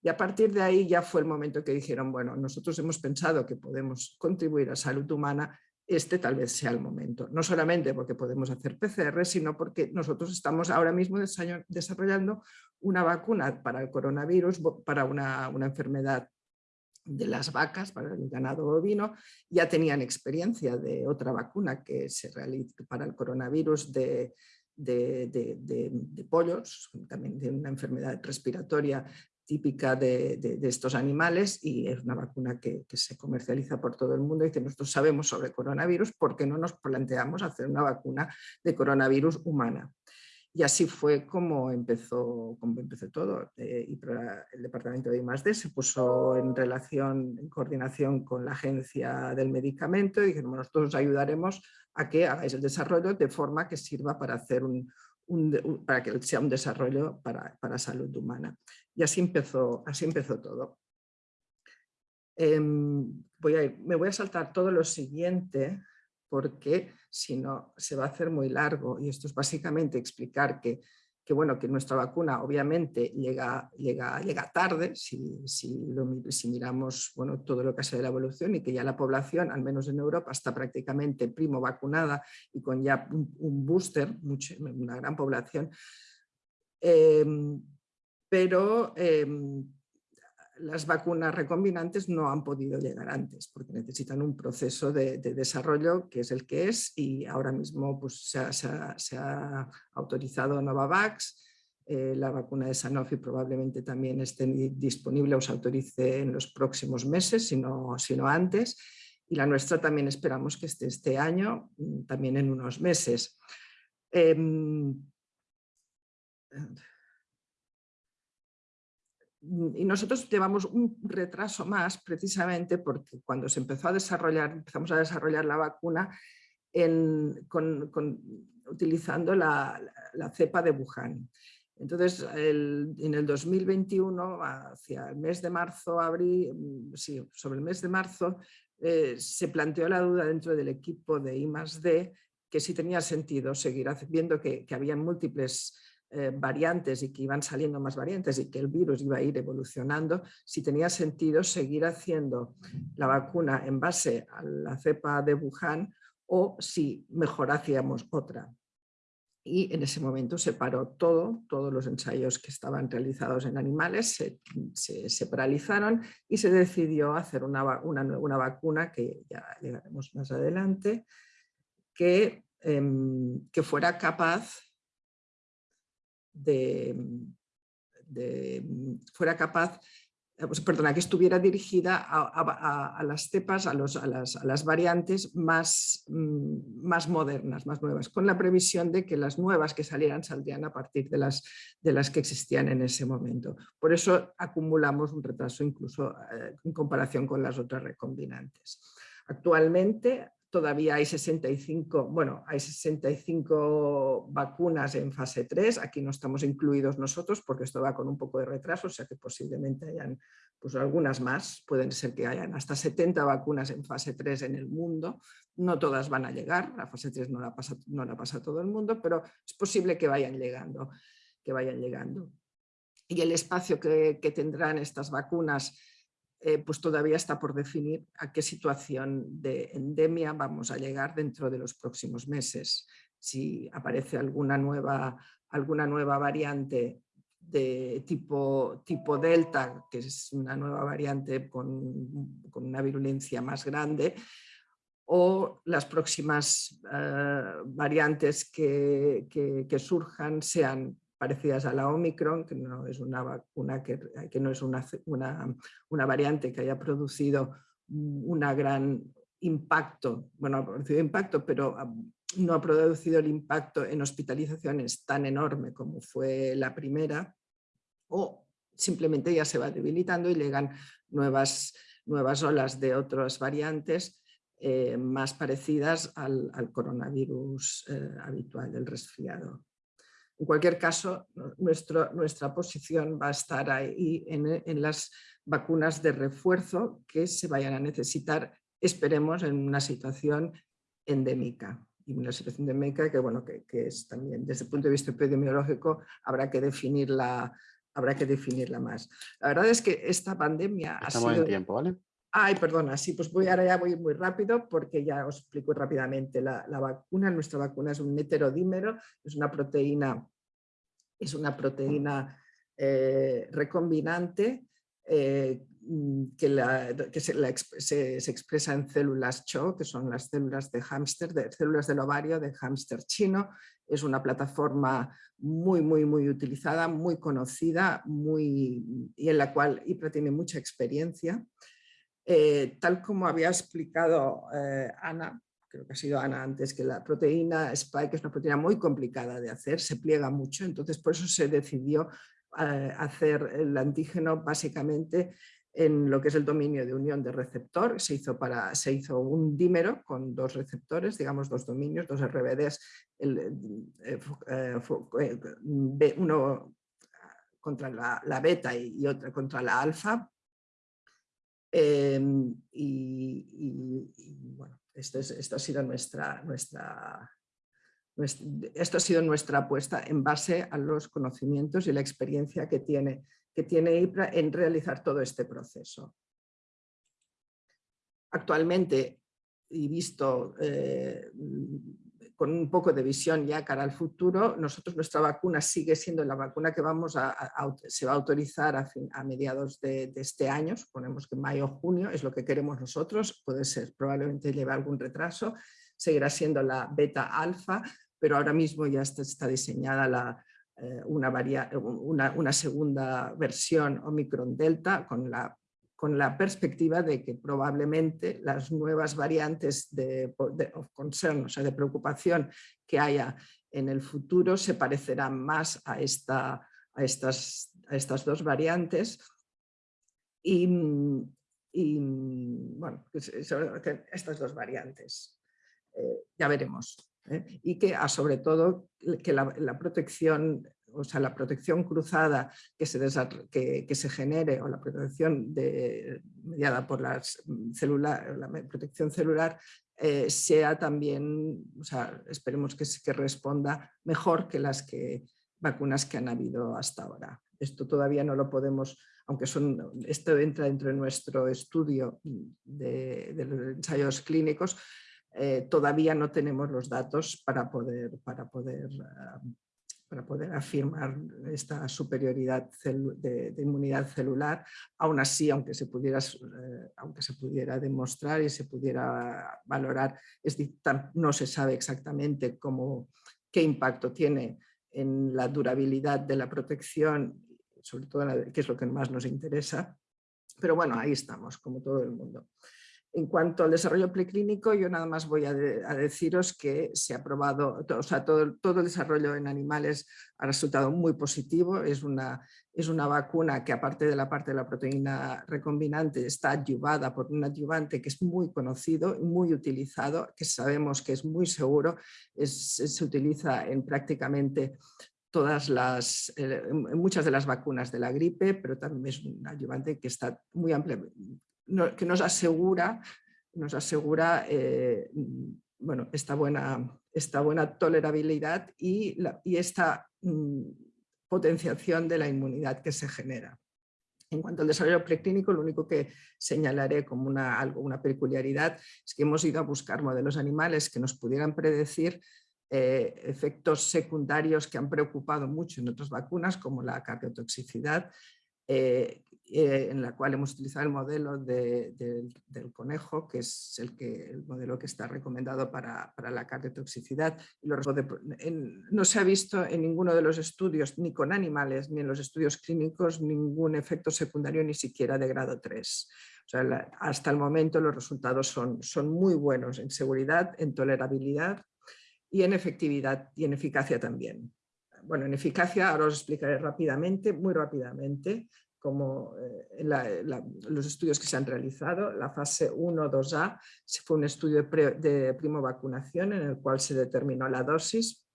Y a partir de ahí ya fue el momento que dijeron, bueno, nosotros hemos pensado que podemos contribuir a salud humana, este tal vez sea el momento. No solamente porque podemos hacer PCR, sino porque nosotros estamos ahora mismo desarrollando una vacuna para el coronavirus, para una, enfermedad de las vacas para el ganado bovino, ya tenían experiencia de otra vacuna que se realiza para el coronavirus de, de, pollos, también de una enfermedad respiratoria típica de, estos animales y es una vacuna que, se comercializa por todo el mundo y que nosotros sabemos sobre coronavirus, ¿por qué no nos planteamos hacer una vacuna de coronavirus humana? Y así fue como empezó, como empezó todo. Eh, y el departamento de I+.D. se puso en relación, en coordinación con la agencia del medicamento y dijeron, nosotros os ayudaremos a que hagáis el desarrollo de forma que sirva para, hacer un, para que sea un desarrollo para, para, salud humana. Y así empezó, así empezó todo. Em, voy me voy a saltar todo lo siguiente porque si no se va a hacer muy largo y esto es básicamente explicar que, que bueno, que nuestra vacuna obviamente llega, llega, llega tarde si, si, si miramos bueno, todo lo que ha sido la evolución y que ya la población, al menos en Europa, está prácticamente primo vacunada y con ya un, booster, una gran población. Em, pero em, las vacunas recombinantes no han podido llegar antes porque necesitan un proceso de, desarrollo que es el que es y ahora mismo pues, se, ha, autorizado Novavax, eh, la vacuna de Sanofi probablemente también esté disponible o se autorice en los próximos meses, si no, antes, y la nuestra también esperamos que esté este año, mm, también en unos meses. Mm, y nosotros llevamos un retraso más precisamente porque cuando se empezó a desarrollar, empezamos a desarrollar la vacuna utilizando la, cepa de Wuhan. Entonces, en el 2021, hacia el mes de marzo, abril, mm, sí, sobre el mes de marzo, eh, se planteó la duda dentro del equipo de I+.D. que si tenía sentido seguir viendo que, que había múltiples eh, variantes y que iban saliendo más variantes y que el virus iba a ir evolucionando, si tenía sentido seguir haciendo la vacuna en base a la cepa de Wuhan o si mejor hacíamos otra. Y en ese momento se paró todo, todos los ensayos que estaban realizados en animales se, paralizaron y se decidió hacer una, una, vacuna que ya llegaremos más adelante, que, em, que fuera capaz de, fuera capaz, eh, pues, perdona, que estuviera dirigida a, las cepas, a, los, a, las, variantes más, mm, más modernas, más nuevas, con la previsión de que las nuevas que salieran saldrían a partir de las, de las que existían en ese momento. Por eso acumulamos un retraso incluso eh, en comparación con las otras recombinantes. Actualmente todavía hay 65, bueno, hay 65 vacunas en fase 3, aquí no estamos incluidos nosotros porque esto va con un poco de retraso, o sea que posiblemente hayan pues algunas más, pueden ser que hayan hasta 70 vacunas en fase 3 en el mundo, no todas van a llegar, la fase 3 no la pasa, no la pasa todo el mundo, pero es posible que vayan llegando. Que vayan llegando. Y el espacio que, que tendrán estas vacunas eh, pues todavía está por definir a qué situación de endemia vamos a llegar dentro de los próximos meses. Si aparece alguna nueva, alguna nueva variante de tipo, tipo Delta, que es una nueva variante con, con una virulencia más grande, o las próximas eh, variantes que, surjan sean parecidas a la Omicron, que no es una vacuna que, no es una, una, variante que haya producido un gran impacto, bueno, ha producido impacto, pero no ha producido el impacto en hospitalizaciones tan enorme como fue la primera, o simplemente ya se va debilitando y llegan nuevas, nuevas olas de otras variantes eh, más parecidas al, coronavirus eh, habitual del resfriado. En cualquier caso, nuestro, nuestra posición va a estar ahí en, en, las vacunas de refuerzo que se vayan a necesitar, esperemos, en una situación endémica y una situación endémica que, bueno, que, que, es también desde el punto de vista epidemiológico habrá que definirla, habrá que definirla más. La verdad es que esta pandemia Estamos ha sido... en tiempo, ¿vale? Ay, perdona, sí, pues voy ahora ya muy rápido porque ya os explico rápidamente. La, vacuna, nuestra vacuna es un heterodímero, es una proteína, es una proteína eh, recombinante eh, que, se, expresa en células CHO, que son las células de hámster, de células del ovario de hámster chino. Es una plataforma muy, muy, muy utilizada, muy conocida muy, y en la cual IPRA tiene mucha experiencia. Eh, tal como había explicado eh, Ana, creo que ha sido Ana antes, que la proteína Spike es una proteína muy complicada de hacer, se pliega mucho, entonces por eso se decidió eh, hacer el antígeno básicamente en lo que es el dominio de unión de receptor, se hizo, para, se hizo un dímero con dos receptores, digamos dos dominios, dos RBDs, uno contra la, beta y, y otra contra la alfa, Em, y, bueno, esto, ha sido nuestra, nuestra, esto ha sido nuestra apuesta en base a los conocimientos y la experiencia que tiene, que tiene IPRA en realizar todo este proceso. Actualmente, y visto eh, con un poco de visión ya cara al futuro, nosotros nuestra vacuna sigue siendo la vacuna que vamos a, se va a autorizar a, mediados de, este año, suponemos que mayo o junio, es lo que queremos nosotros, puede ser, probablemente lleve algún retraso, seguirá siendo la beta alfa, pero ahora mismo ya está, diseñada la, eh, una, una, una, segunda versión Omicron Delta con la con la perspectiva de que probablemente las nuevas variantes de, concern, o sea, de preocupación que haya en el futuro se parecerán más a, esta, a, estas, a estas dos variantes y, bueno, estas dos variantes, eh, ya veremos. ¿eh? Y que ah, sobre todo que la protección o sea, la protección cruzada que se, que, se genere o la protección de, mediada por las celular, la protección celular eh, sea también, o sea, esperemos que, que responda mejor que las que, vacunas que han habido hasta ahora. Esto todavía no lo podemos, aunque son, esto entra dentro de nuestro estudio de, los ensayos clínicos, eh, todavía no tenemos los datos para poder, para poder ah, para poder afirmar esta superioridad de, inmunidad celular. Aún así, aunque se, pudiera, eh, aunque se pudiera demostrar y se pudiera valorar, es, no se sabe exactamente cómo, qué impacto tiene en la durabilidad de la protección, sobre todo que es lo que más nos interesa. Pero bueno, ahí estamos, como todo el mundo. En cuanto al desarrollo preclínico, yo nada más voy a, deciros que se ha probado, o sea, todo, el desarrollo en animales ha resultado muy positivo. Es una, es una vacuna que aparte de la parte de la proteína recombinante está adyuvada por un adyuvante que es muy conocido, muy utilizado, que sabemos que es muy seguro, se utiliza en prácticamente todas las, eh, muchas de las vacunas de la gripe, pero también es un adyuvante que está muy que nos asegura, nos asegura eh, bueno, esta, buena, esta buena tolerabilidad y, esta mm, potenciación de la inmunidad que se genera. En cuanto al desarrollo preclínico, lo único que señalaré como una, algo, una peculiaridad es que hemos ido a buscar modelos animales que nos pudieran predecir eh, efectos secundarios que han preocupado mucho en otras vacunas, como la cardiotoxicidad, eh, eh, en la cual hemos utilizado el modelo del conejo, que es el, modelo que está recomendado para, para la cardiotoxicidad. no se ha visto en ninguno de los estudios, ni con animales, ni en los estudios clínicos, ningún efecto secundario, ni siquiera de grado 3. hasta el momento los resultados son, son muy buenos en seguridad, en tolerabilidad y en efectividad y en eficacia también. Bueno, en eficacia ahora os explicaré rápidamente, muy rápidamente, como eh, en, los estudios que se han realizado. La fase 1-2A fue un estudio de, primo vacunación en el cual se determinó la dosis.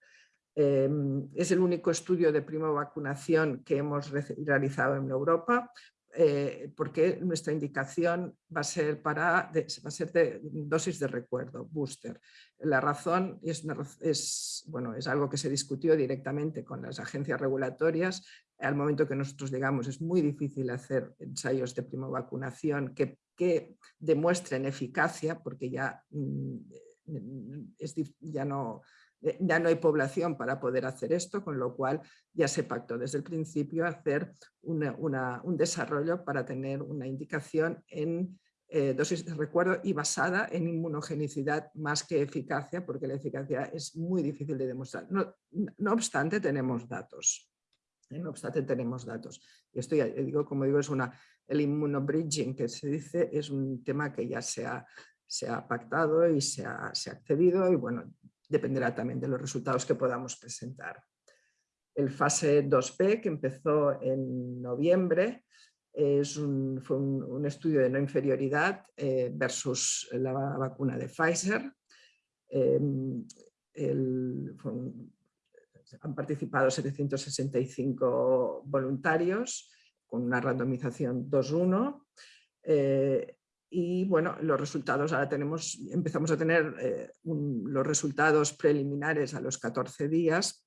Em, es el único estudio de primo vacunación que hemos realizado en Europa. Eh, porque nuestra indicación va a ser para va a ser de dosis de recuerdo, booster. La razón es, es, bueno, es algo que se discutió directamente con las agencias regulatorias. Al momento que nosotros llegamos es muy difícil hacer ensayos de vacunación que, que demuestren eficacia porque ya, mm, es, ya no eh, ya no hay población para poder hacer esto, con lo cual ya se pactó desde el principio hacer un desarrollo para tener una indicación en eh, dosis de recuerdo y basada en inmunogenicidad más que eficacia, porque la eficacia es muy difícil de demostrar. No, obstante, tenemos datos. ¿Eh? No obstante, tenemos datos. Y esto ya digo, como digo, es una, el inmunobridging que se dice, es un tema que ya se ha, se ha pactado y se ha, se ha accedido y bueno, dependerá también de los resultados que podamos presentar. El fase 2P, que empezó en noviembre, es un, fue un, estudio de no inferioridad eh, versus la vacuna de Pfizer. Em, han participado 765 voluntarios con una randomización 2-1 y bueno, los resultados, ahora tenemos, empezamos a tener eh, los resultados preliminares a los 14 días,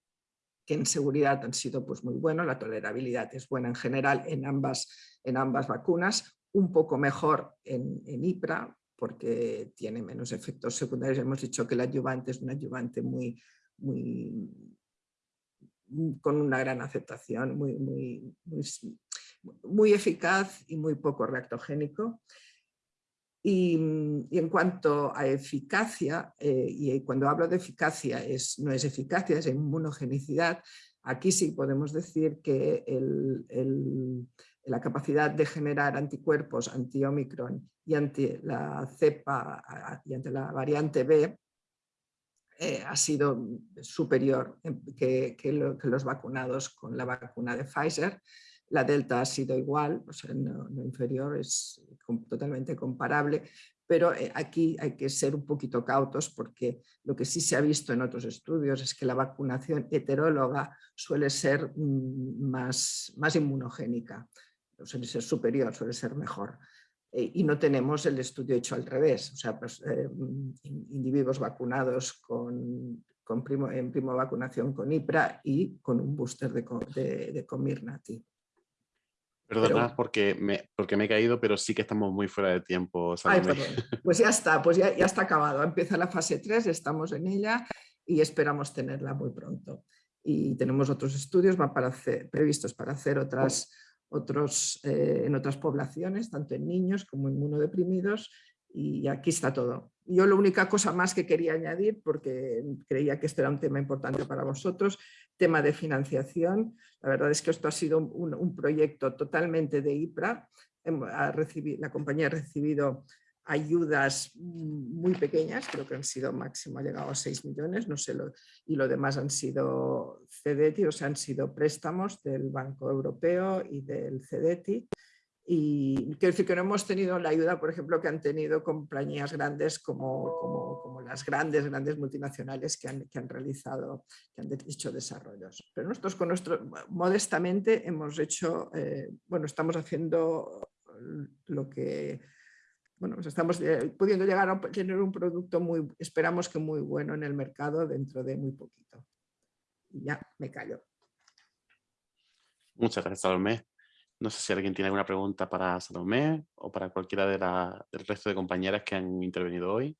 que en seguridad han sido pues, muy buenos, la tolerabilidad es buena en general en ambas, en ambas vacunas, un poco mejor en, en IPRA, porque tiene menos efectos secundarios. Hemos dicho que el adyuvante es un adyuvante muy, con una gran aceptación, muy, muy, muy, eficaz y muy poco reactogénico. Mm, y, en cuanto a eficacia, eh, y cuando hablo de eficacia es, no es eficacia, es inmunogenicidad, aquí sí podemos decir que la capacidad de generar anticuerpos anti-Omicron y ante la cepa y ante la variante B eh, ha sido superior que, que los vacunados con la vacuna de Pfizer. La delta ha sido igual, o sea, no, inferior, es totalmente comparable, pero eh, aquí hay que ser un poquito cautos porque lo que sí se ha visto en otros estudios es que la vacunación heteróloga suele ser mm, más, más inmunogénica, suele ser superior, suele ser mejor. Eh, y no tenemos el estudio hecho al revés, o sea, pues, eh, individuos vacunados con, primo, en primo vacunación con IPRA y con un booster de, de, de Comirnaty. Perdona porque, me, porque me he caído, pero sí que estamos muy fuera de tiempo. Pues ya está, pues ya, ya está acabado. Empieza la fase 3, estamos en ella y esperamos tenerla muy pronto. Y tenemos otros estudios para previstos para hacer otras, otros, eh, en otras poblaciones, tanto en niños como inmunodeprimidos, y aquí está todo. Yo la única cosa más que quería añadir, porque creía que esto era un tema importante para vosotros, tema de financiación. La verdad es que esto ha sido un, proyecto totalmente de IPRA. la compañía ha recibido ayudas muy pequeñas, creo que han sido máximo, ha llegado a 6 millones, no sé, y lo demás han sido CEDETI, o sea, han sido préstamos del Banco Europeo y del CEDETI. Y quiero decir que no hemos tenido la ayuda, por ejemplo, que han tenido compañías grandes como, como, como las grandes, grandes multinacionales que han, que han, realizado, que han hecho desarrollos. Pero nosotros con nuestro, modestamente hemos hecho, eh, bueno, estamos haciendo lo que, bueno, pues estamos eh, pudiendo llegar a tener un producto muy, esperamos que muy bueno en el mercado dentro de muy poquito. Y ya, me callo. Muchas gracias, Salomé. No sé si alguien tiene alguna pregunta para Salomé o para cualquiera de del resto de compañeras que han intervenido hoy.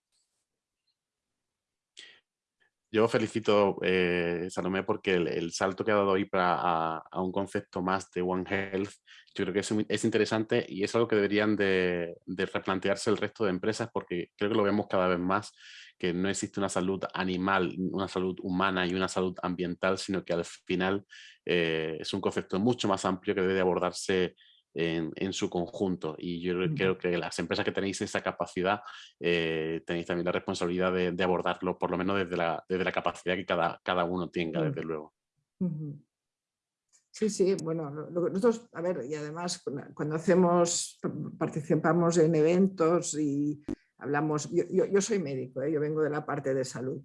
Yo felicito, eh, Salomé, porque el, salto que ha dado hoy para, a, un concepto más de One Health, yo creo que es, es interesante y es algo que deberían de, de, replantearse el resto de empresas porque creo que lo vemos cada vez más, que no existe una salud animal, una salud humana y una salud ambiental, sino que al final eh, es un concepto mucho más amplio que debe abordarse en, su conjunto. Y yo creo que las empresas que tenéis esa capacidad, eh, tenéis también la responsabilidad de, abordarlo, por lo menos desde la, desde la capacidad que cada, cada uno tenga, desde luego. Sí, sí, bueno, nosotros, a ver, y además cuando hacemos, participamos en eventos y hablamos, yo, yo, soy médico, ¿eh? yo vengo de la parte de salud,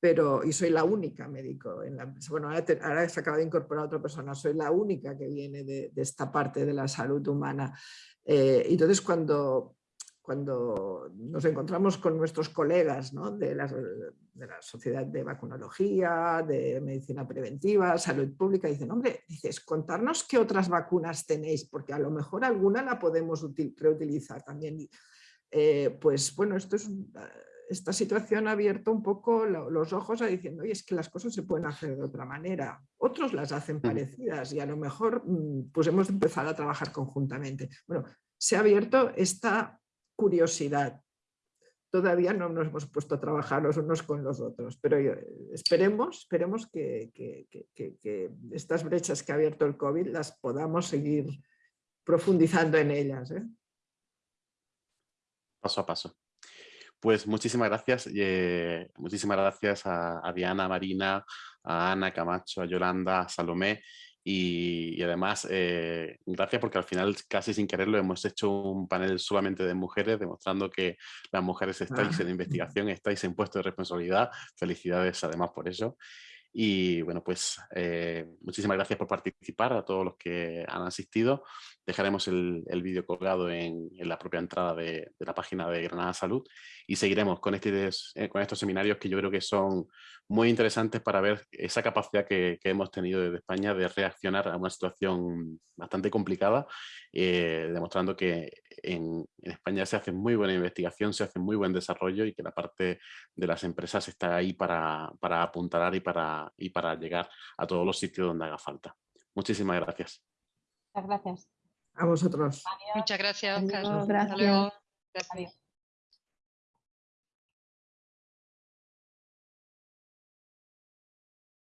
pero, y soy la única médico en la empresa. Bueno, ahora, se acaba de incorporar otra persona, soy la única que viene de, esta parte de la salud humana. Eh, entonces, cuando, cuando nos encontramos con nuestros colegas ¿no? de, la, de, la, Sociedad de Vacunología, de Medicina Preventiva, Salud Pública, dicen, hombre, dices, contarnos qué otras vacunas tenéis, porque a lo mejor alguna la podemos reutilizar también. Eh, pues bueno, esto es esta situación ha abierto un poco los ojos a diciendo, oye, es que las cosas se pueden hacer de otra manera. Otros las hacen mm. parecidas y a lo mejor mm, pues hemos empezado a trabajar conjuntamente. Bueno, se ha abierto esta curiosidad. Todavía no nos hemos puesto a trabajar los unos con los otros, pero esperemos, esperemos que, estas brechas que ha abierto el COVID las podamos seguir profundizando en ellas. ¿eh? Paso a paso. Pues muchísimas gracias, eh, muchísimas gracias a, Diana, a Marina, a Ana Camacho, a Yolanda, a Salomé y, además eh, gracias porque al final casi sin quererlo hemos hecho un panel solamente de mujeres demostrando que las mujeres estáis en investigación, estáis en puesto de responsabilidad, felicidades además por eso. Y bueno, pues eh, muchísimas gracias por participar a todos los que han asistido. Dejaremos el, vídeo colgado en, la propia entrada de, la página de Granada Salud y seguiremos con, este, eh, con estos seminarios que yo creo que son muy interesantes para ver esa capacidad que, hemos tenido desde España de reaccionar a una situación bastante complicada, eh, demostrando que en, España se hace muy buena investigación, se hace muy buen desarrollo y que la parte de las empresas está ahí para, para apuntalar y para llegar a todos los sitios donde haga falta. Muchísimas gracias. Muchas gracias. A vosotros. Muchas gracias, Gracias.